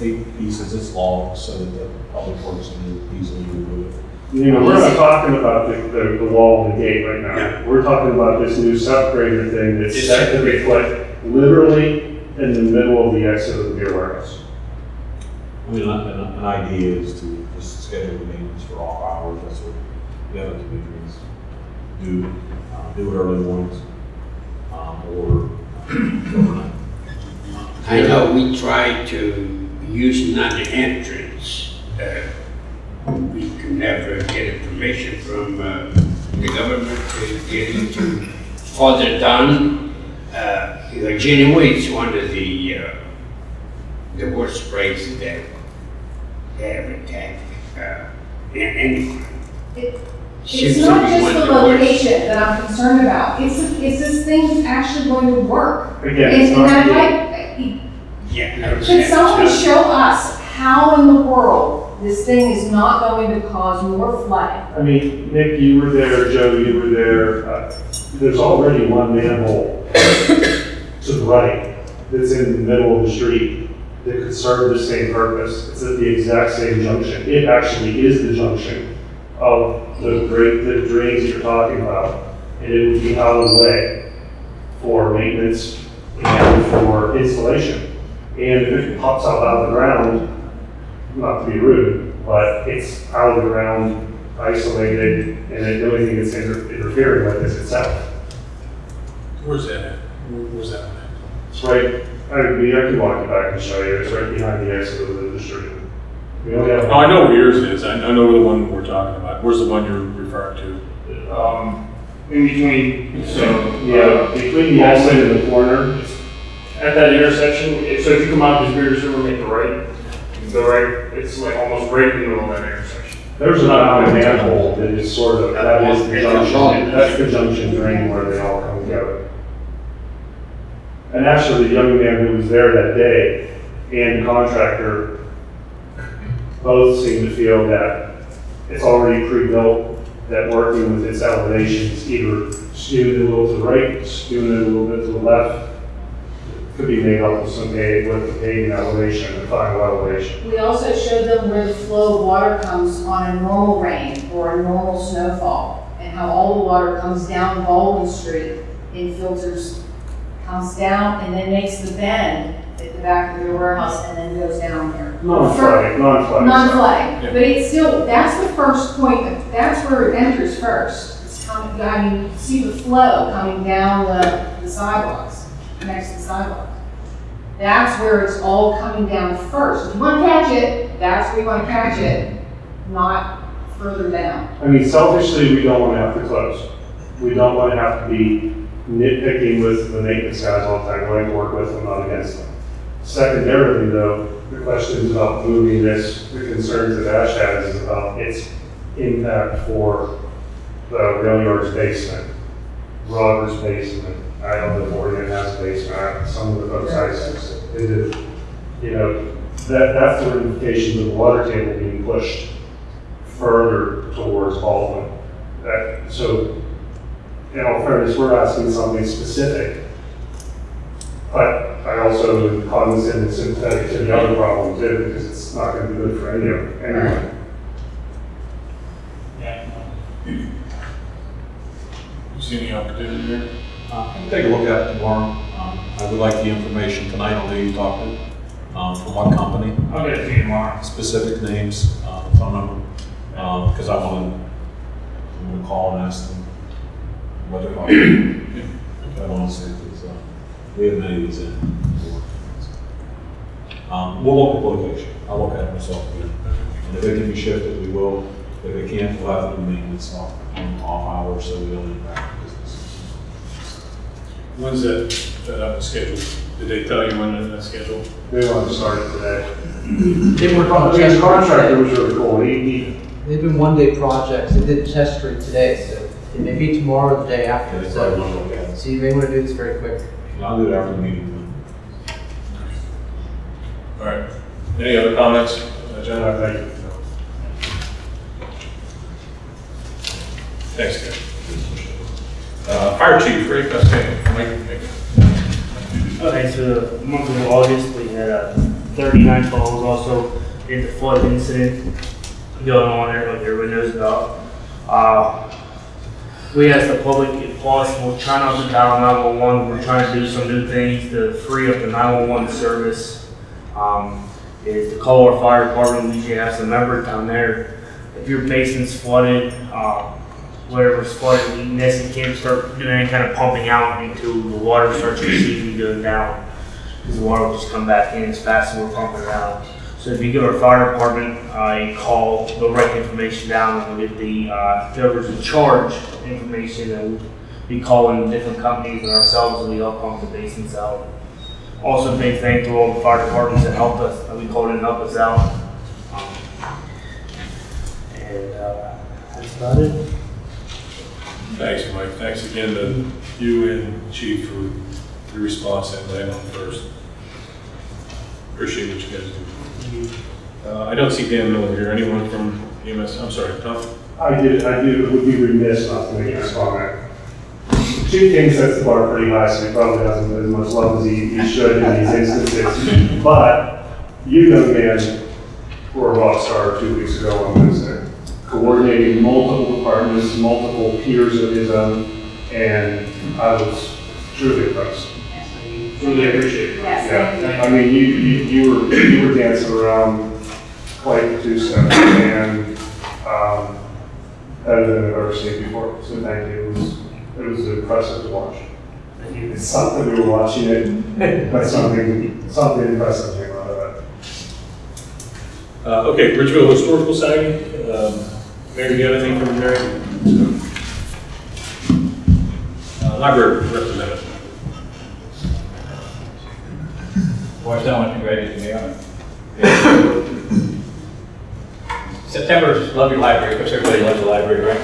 eight, eight pieces, it's long, so that the public works can easily remove it. You know, we're not talking about the, the, the wall and the gate right now. We're talking about this new separator thing that's It's set to be put literally in the middle of the exit of the beer warehouse. I mean, an, an an idea is to just schedule the maintenance for off hours, that's what the other committees do, uh, do it early mornings, um, or uh, overnight. I know we tried to use another entrance. uh, We could never get a permission from uh, the government to get into further down. Uh, you know, Janeway is one of the, uh, the worst places that ever have attacked. uh, in any It's not just the location that I'm concerned about, it's, it's this thing actually going to work. Again, And, it's and not I'd like, Yeah, I Could understand. someone show us how in the world this thing is not going to cause more flooding? I mean, Nick, you were there, Joe, you were there, uh, there's already one manhole to the right that's in the middle of the street that could serve the same purpose. It's at the exact same junction. It actually is the junction of the great, the drains you're talking about. And it would be out of the way for maintenance and for installation. And if it pops up out of the ground, not to be rude, but it's out of the ground, isolated, and the only thing it's inter- interfering with is itself. Where's that at? Where's that one at? It's right, I mean, I can walk you back and show you, it's right behind the exit of the, the street. We only have. Oh, I know where yours is. I I know the one we're talking about. Where's the one you're referring to? Um, in between, so. Yeah, between the exit and the corner, At that intersection, if- so if you come out of Bigger River, make the right, you go right, it's like almost right in the middle of that intersection. there's an outlet manhole that is sort of, that is the junction, that's the junction drain where they all come together. And actually, the young man who was there that day and the contractor both seem to feel that it's already pre-built, that working with its elevations, either skewed it a little to the right, skewed it a little bit to the left, could be made up with some paved, with the paving elevation, the final elevation. We also showed them where the flow of water comes on a normal rain or a normal snowfall, and how all the water comes down Baldwin Street in filters, comes down and then makes the bend at the back of their warehouse and then goes down here. Non-flooding, non-flooding. Non-flooding, but it's still, that's the first point, of- that's where it enters first. It's coming, I mean, you can see the flow coming down the, the sidewalks, next to the sidewalks. That's where it's all coming down first. If you want to catch it, that's where you want to catch it, not further down. I mean, selfishly, we don't want to have to close. We don't want to have to be nitpicking with the maintenance guys all the time, going to work with them, not against them. Secondarily, though, the questions about moving this, the concerns that Ash has is about its impact for the rail yard's basement, Robert's basement. I don't know if Oregon has a basement, some of the folks I, do. You know, that, that's the ramifications of the water table being pushed further towards Baldwin. That, so, in all fairness, we're asking something specific. But I also am cognizant and sympathetic to the other problem too, because it's not gonna be good for any of, anyone. You see any opportunity here? Uh, Take a look at it tomorrow. Um, I would like the information tonight on who you talked to, um, from what company. I'll get it to you tomorrow. Specific names, uh, phone number, um, because I want to, I'm going to call and ask them what they're talking about. I want to see if it's, uh, we have many of these in. Um, we'll look at the location. I'll look at it myself. again. And if it can be shifted, we will. If it can't, we'll have to do maintenance off, off hours, so we don't impact. When's that, that up scheduled? Did they tell you when that's scheduled? They want to start it today. They work on I mean, test the contractor was really cool, he, he, They've been one-day projects. They did test street today, so it may be tomorrow or the day after. They So, want to look at so you may want to do this very quick. I'll do it after the meeting. All right. Any other comments? Uh, John? uh, thank you. Thanks, Ken. Uh, Fire Chief. Mike, Mike. Okay, so the month of August, we had uh, 39 calls, also in the flood incident going on there, like knows about. Uh, we asked the public if possible, try not to dial 911. We're trying to do some new things to free up the 911 service. Um, is to call our fire department. We usually have some members down there. If your basement's flooded, uh, whatever's flooded, you necessarily can't start doing any kind of pumping out until the water starts receding, going down. Because the water will just come back in as fast as we're pumping it out. So if you give our fire department uh, a call, they'll write the information down and we'll get the, uh, in charge information and we'll be calling different companies and ourselves and we help pump the basins out. Also, big thank to all the fire departments that helped us, that we called in and helped us out. Um, And uh, that's about it. Thanks, Mike. Thanks again to you and Chief for the response and laying on first. Appreciate what you guys do. Uh, I don't see Dan Miller here. Anyone from EMS? I'm sorry, Tom? I did, I did, It would be remiss not to make this comment. Chief King sets the bar pretty high, so he probably doesn't get as much love as he, he should in these instances. But you young man were a rock star two weeks ago on Wednesday, coordinating multiple departments, multiple peers of his own, and I was truly impressed. Truly appreciate it. Yes. Yeah, I mean, you, you, you were, you were dancing around quite the two-step, and, um, better than I've ever seen before, so thank you, it was, it was impressive to watch. It's something, we were watching it, but something, something impressive came out of it. Uh, okay, Bridgeville Historical Society. Um, Mary, do you have anything from Mary? Uh, library representative. Well, someone congratulated me on it. September's Love Your Library, of course, everybody loves the library, right?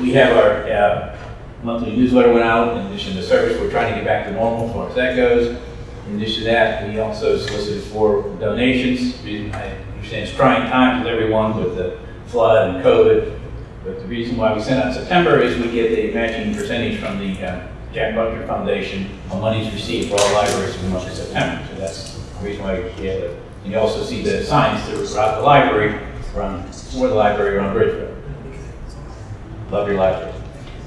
We have our uh, monthly newsletter went out, in addition to the service, we're trying to get back to normal as far as that goes. In addition to that, we also solicited for donations. I understand it's trying times with everyone with the flood and COVID, but the reason why we sent out September is we get the matching percentage from the uh, Jack Buncher Foundation on monies received for all libraries in the month of September. So that's the reason why we have it. And you also see the signs throughout the library, around, for the library around Bridgeville. Love your library.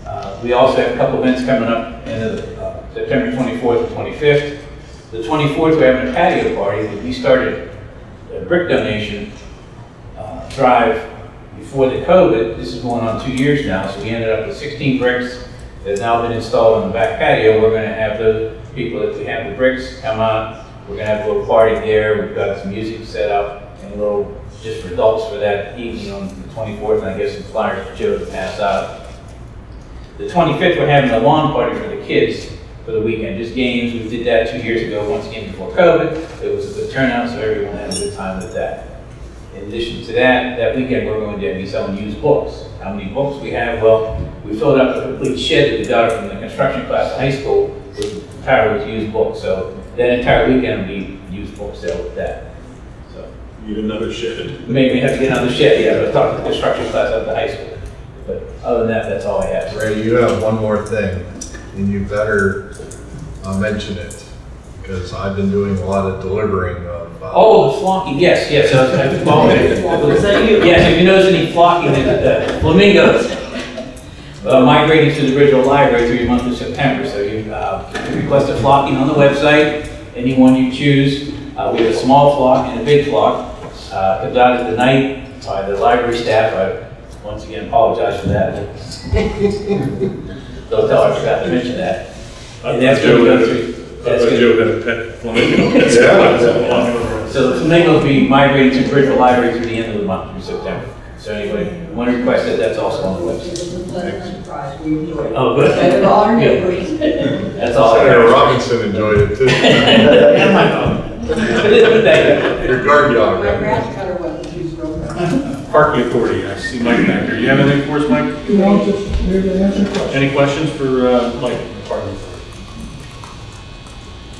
Uh, We also have a couple events coming up in uh, September 24th and 25th. The 24th, we're having a patio party. That we started a brick donation uh, drive before the COVID. This is going on two years now, so we ended up with 16 bricks that have now been installed on the back patio. We're going to have the people that we have the bricks come out. We're going to have a little party there. We've got some music set up and a little just for adults for that evening on the 24th, and I guess some flyers for Joe to pass out. The 25th, we're having a lawn party for the kids for the weekend, just games. We did that two years ago, once again before COVID. It was a good turnout, so everyone had a good time with that. In addition to that, that weekend, we're going to be selling used books. How many books we have? Well, we filled up a complete shed that we got from the construction class at high school with entirely with used books. So that entire weekend will be used book sale with that. So you Need another shed. maybe we have to get another shed, yeah, but talk to the construction class at the high school. But other than that, that's all I have. Ray, you have one more thing, and you better uh, mention it, because I've been doing a lot of delivering of. uh, Oh, the flocking, yes, yes, I was, I, well, Was that you? Yes, if you notice any flocking, the the flamingos uh, migrating to the original library through the month of September. So you uh, request a flocking on the website, anyone you choose. Uh, We have a small flock and a big flock. Uh, Comes out at the night by the library staff. I once again apologize for that. Don't tell I forgot to mention that. And that's thought Joe gonna go through- that's thought gonna- Joe a pet flamingo. Yeah. so the flamingos will be migrating to Bridgeville Library through the end of the month, through September. So anyway, one request that, that's also on the website. Oh, good. Better all our Good. neighbors. That's all I Senator. Robinson enjoyed it too. And my phone. Thank you. Your guard dog. My grass cutter wasn't too strong. Parking Authority, I see Mike back there. You have anything for us, Mike? No, just here to answer questions. Any questions for uh, Mike? Parking Authority?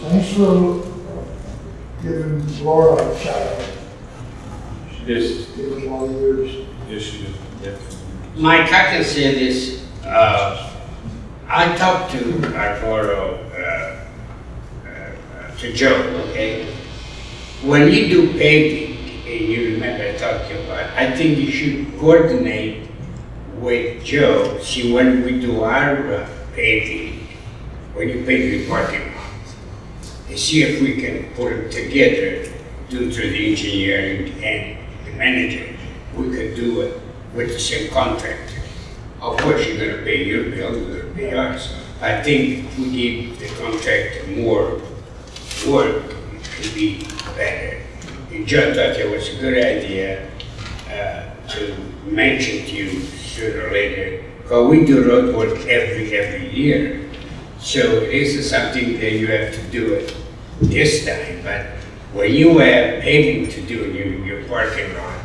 Thanks for giving Laura a shout out. Yes, Give her all the years. yes, she did. Yeah. Mike, I can say this, uh, I talked to Arturo, uh, uh, to Joe, okay? When you do paving, and you remember talking about, I think you should coordinate with Joe, see when we do our paving, when you pave the parking lot, and see if we can put it together due to the engineering and the manager. We could do it with the same contractor. Of course, you're gonna pay your bill, you're gonna pay ours. I think we give the contractor more work, it could be better. And John thought it was a good idea uh, to mention to you sooner or later, because we do road work every, every year. So this is something that you have to do it this time, but when you have paving to do in your, parking lot,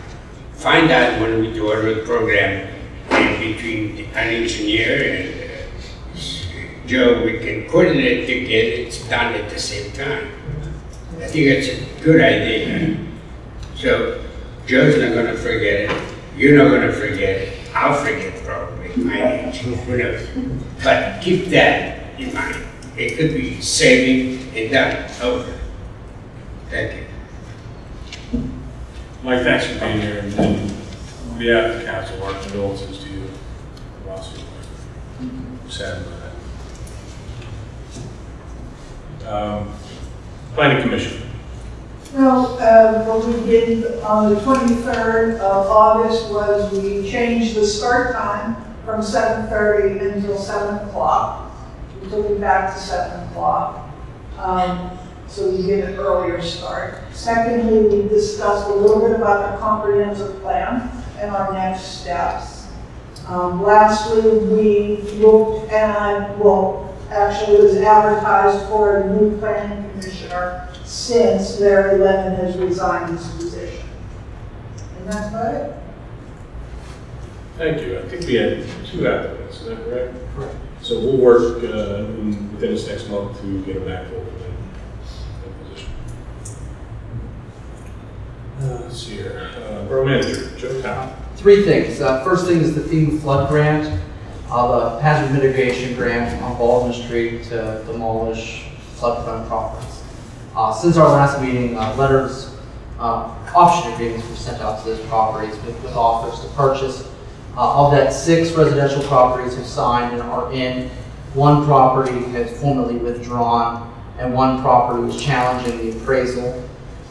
find out when we do a road program in between an engineer and uh, Joe, we can coordinate to get it done at the same time. I think it's a good idea. So Joe's not gonna forget it, you're not gonna forget it, I'll forget probably, my age, knows? But keep that in mind. It could be saving and done, over. Thank you. Mike, thanks for being here, and on behalf of the council, our condolences to you. Ross, Sad about that. Um, Planning Commission. No, uh, what we did on the 23rd of August was we changed the start time from 7:30 until 7 o'clock. We took it back to 7 o'clock, um, so we get an earlier start. Secondly, we discussed a little bit about the comprehensive plan and our next steps. Um, Lastly, we looked at, well, actually it was advertised for a new planning commissioner since Larry Lemon has resigned his position. And that's about it. Thank you. I think we had two applicants, is that correct? Correct. So we'll work uh, in- within this next month to get a backfill for that that position. Uh, Let's see here. Uh, Borough Manager, Joe Town. Three things. Uh, First thing is the FEMA flood grant, uh, the hazard mitigation grant on Baldwin Street to demolish floodplain properties. Uh, Since our last meeting, uh, letters, uh, option agreements were sent out to those properties with with offers to purchase. Uh, Of that, six residential properties have signed and are in. One property has formally withdrawn, and one property is challenging the appraisal.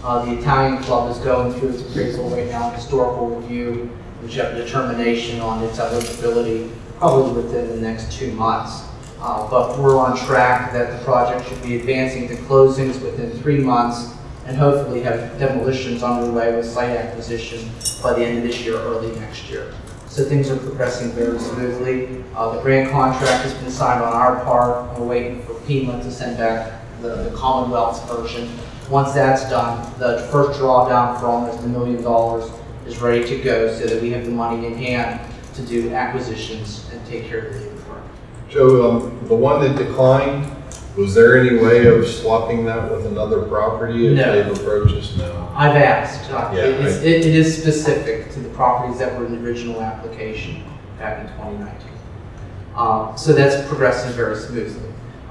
Uh, The Italian Club is going through its appraisal right now, historical review, which have a determination on its eligibility probably within the next two months. Uh, But we're on track that the project should be advancing to closings within three months and hopefully have demolitions underway with site acquisition by the end of this year, early next year. So things are progressing very smoothly. Uh, The grant contract has been signed on our part. We're waiting for FEMA to send back the the Commonwealth's version. Once that's done, the first drawdown for almost a million dollars is ready to go so that we have the money in hand to do acquisitions and take care of the. Joe, um, the one that declined, was there any way of swapping that with another property if No. they've approached us? No. I've asked. Uh, Yeah, it is- It it is specific to the properties that were in the original application back in 2019. Uh, So that's progressing very smoothly.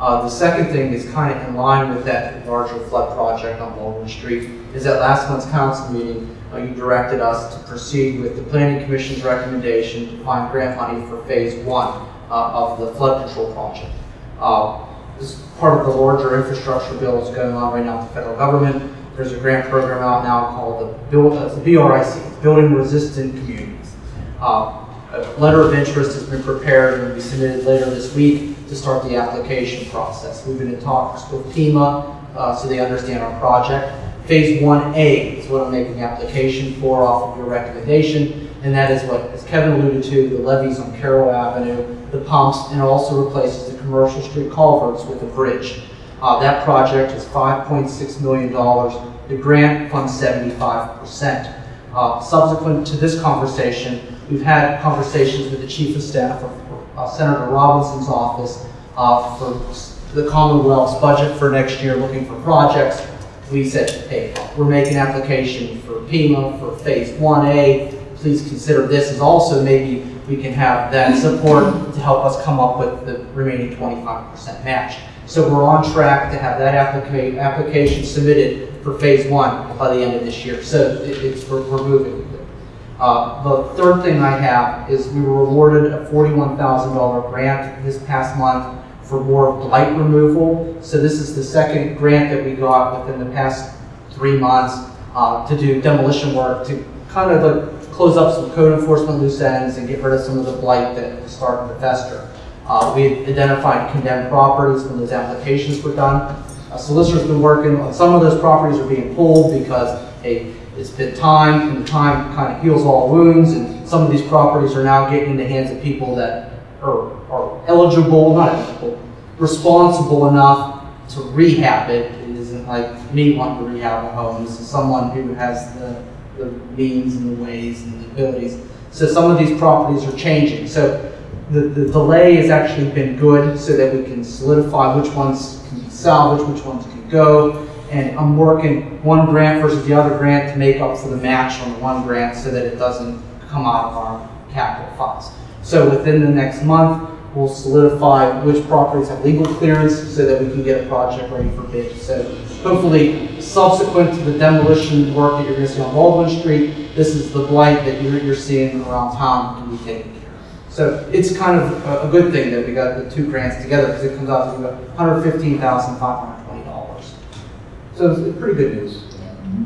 Uh, The second thing is kind of in line with that larger flood project on Baldwin Street, is that last month's council meeting, uh, you directed us to proceed with the planning commission's recommendation to find grant money for phase one of the flood control project. Uh, This is part of the larger infrastructure bill that's going on right now with the federal government. There's a grant program out now called the Build, uh, the BRIC, Building Resistant Communities. Uh, A letter of interest has been prepared and will be submitted later this week to start the application process. We've been in talks with FEMA, uh, so they understand our project. Phase 1A is what I'm making application for off of your recommendation, and that is what, as Kevin alluded to, the levees on Carroll Avenue, the pumps, and also replaces the commercial street culverts with a bridge. Uh, That project is $5.6 million. The grant funds 75%. Uh, Subsequent to this conversation, we've had conversations with the Chief of Staff of uh, Senator Robinson's office uh, for the Commonwealth's budget for next year, looking for projects. We said, hey, we're making application for PEMA for Phase 1A. Please consider this as also maybe we can have that support to help us come up with the remaining 25% match. So we're on track to have that applica- application submitted for Phase 1 by the end of this year. So it- it's, we're we're moving. Uh, The third thing I have is we were awarded a $41,000 grant this past month for more blight removal. So this is the second grant that we got within the past three months uh, to do demolition work to kind of like close up some code enforcement loose ends and get rid of some of the blight that starting to fester. Uh, We identified condemned properties when those applications were done. A Solicitor's been working on, some of those properties are being pulled because, hey, it's been time, and time kind of heals all wounds, and some of these properties are now getting in the hands of people that are, are eligible, not eligible, responsible enough to rehab it. It isn't like me wanting to rehab a home, this is someone who has the the means and the ways and the abilities. So some of these properties are changing. So the, the delay has actually been good so that we can solidify which ones can be salvaged, which ones can go. And I'm working one grant versus the other grant to make up for the match on the one grant so that it doesn't come out of our capital funds. So within the next month, we'll solidify which properties have legal clearance so that we can get a project ready for bid. So hopefully, subsequent to the demolition work that you're gonna see on Baldwin Street, this is the blight that you're, you're seeing around town can be taken care of. So it's kind of a, a good thing that we got the two grants together because it comes out to about hundred fifteen thousand five hundred twenty dollars. So it's pretty good news.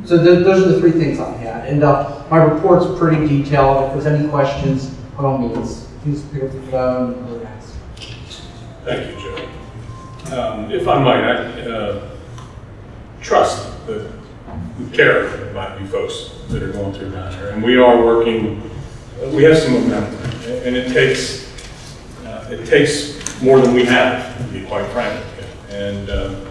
So th- those are the three things I had. And, uh, my report's pretty detailed. If there's any questions, by all means, please pick up the phone. Thank you, Joe. Um, If I might, I uh, trust the the care about you folks that are going through down there. And we are working, we have some momentum. And it takes, uh, it takes more than we have, to be quite frank. And um,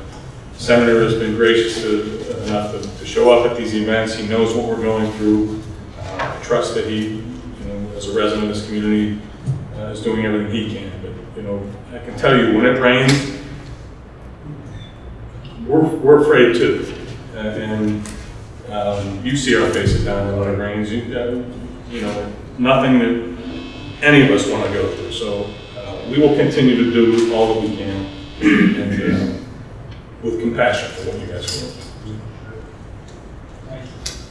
Senator has been gracious to- enough to- to show up at these events. He knows what we're going through. Uh, I trust that he, you know, as a resident of this community, uh, is doing everything he can. But, you know, I can tell you, when it rains, we're, we're afraid too. Uh, And um, you see our faces down there when it rains. You uh, you know, nothing that any of us want to go through. So uh, we will continue to do all that we can and uh, with compassion for what you guys are doing.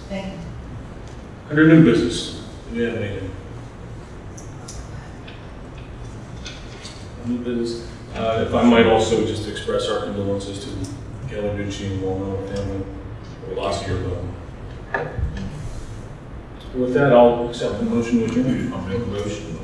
Thank you. Under new business, do we have anything? New business, uh, if I might also just express our condolences to Galaducci and Walnut family for the loss of your loved one. With that, I'll accept the motion to adjourn. I'll make a motion.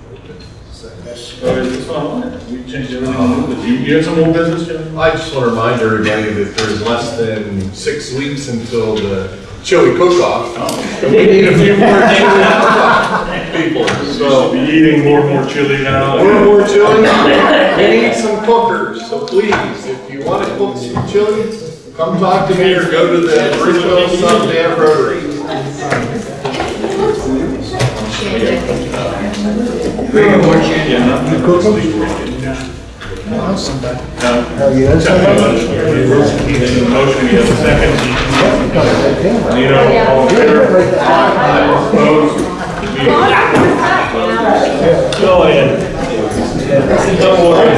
That's, uh, it's not on. We changed everything. on. You, you have some old business, Jim? I just want to remind everybody that there's less than six weeks until the chili cook-off. Oh. We need a few more chili people, So so. be eating more and more chili now. More and more chili, we need some cookers, so please, if you want to cook some chili, come talk to me or go to the Bridgeville Sundown Rotary. Bring more chili. Yeah, You cook No. Accept the motion. You have a second. Favor? Opposed? Go ahead. Don't worry.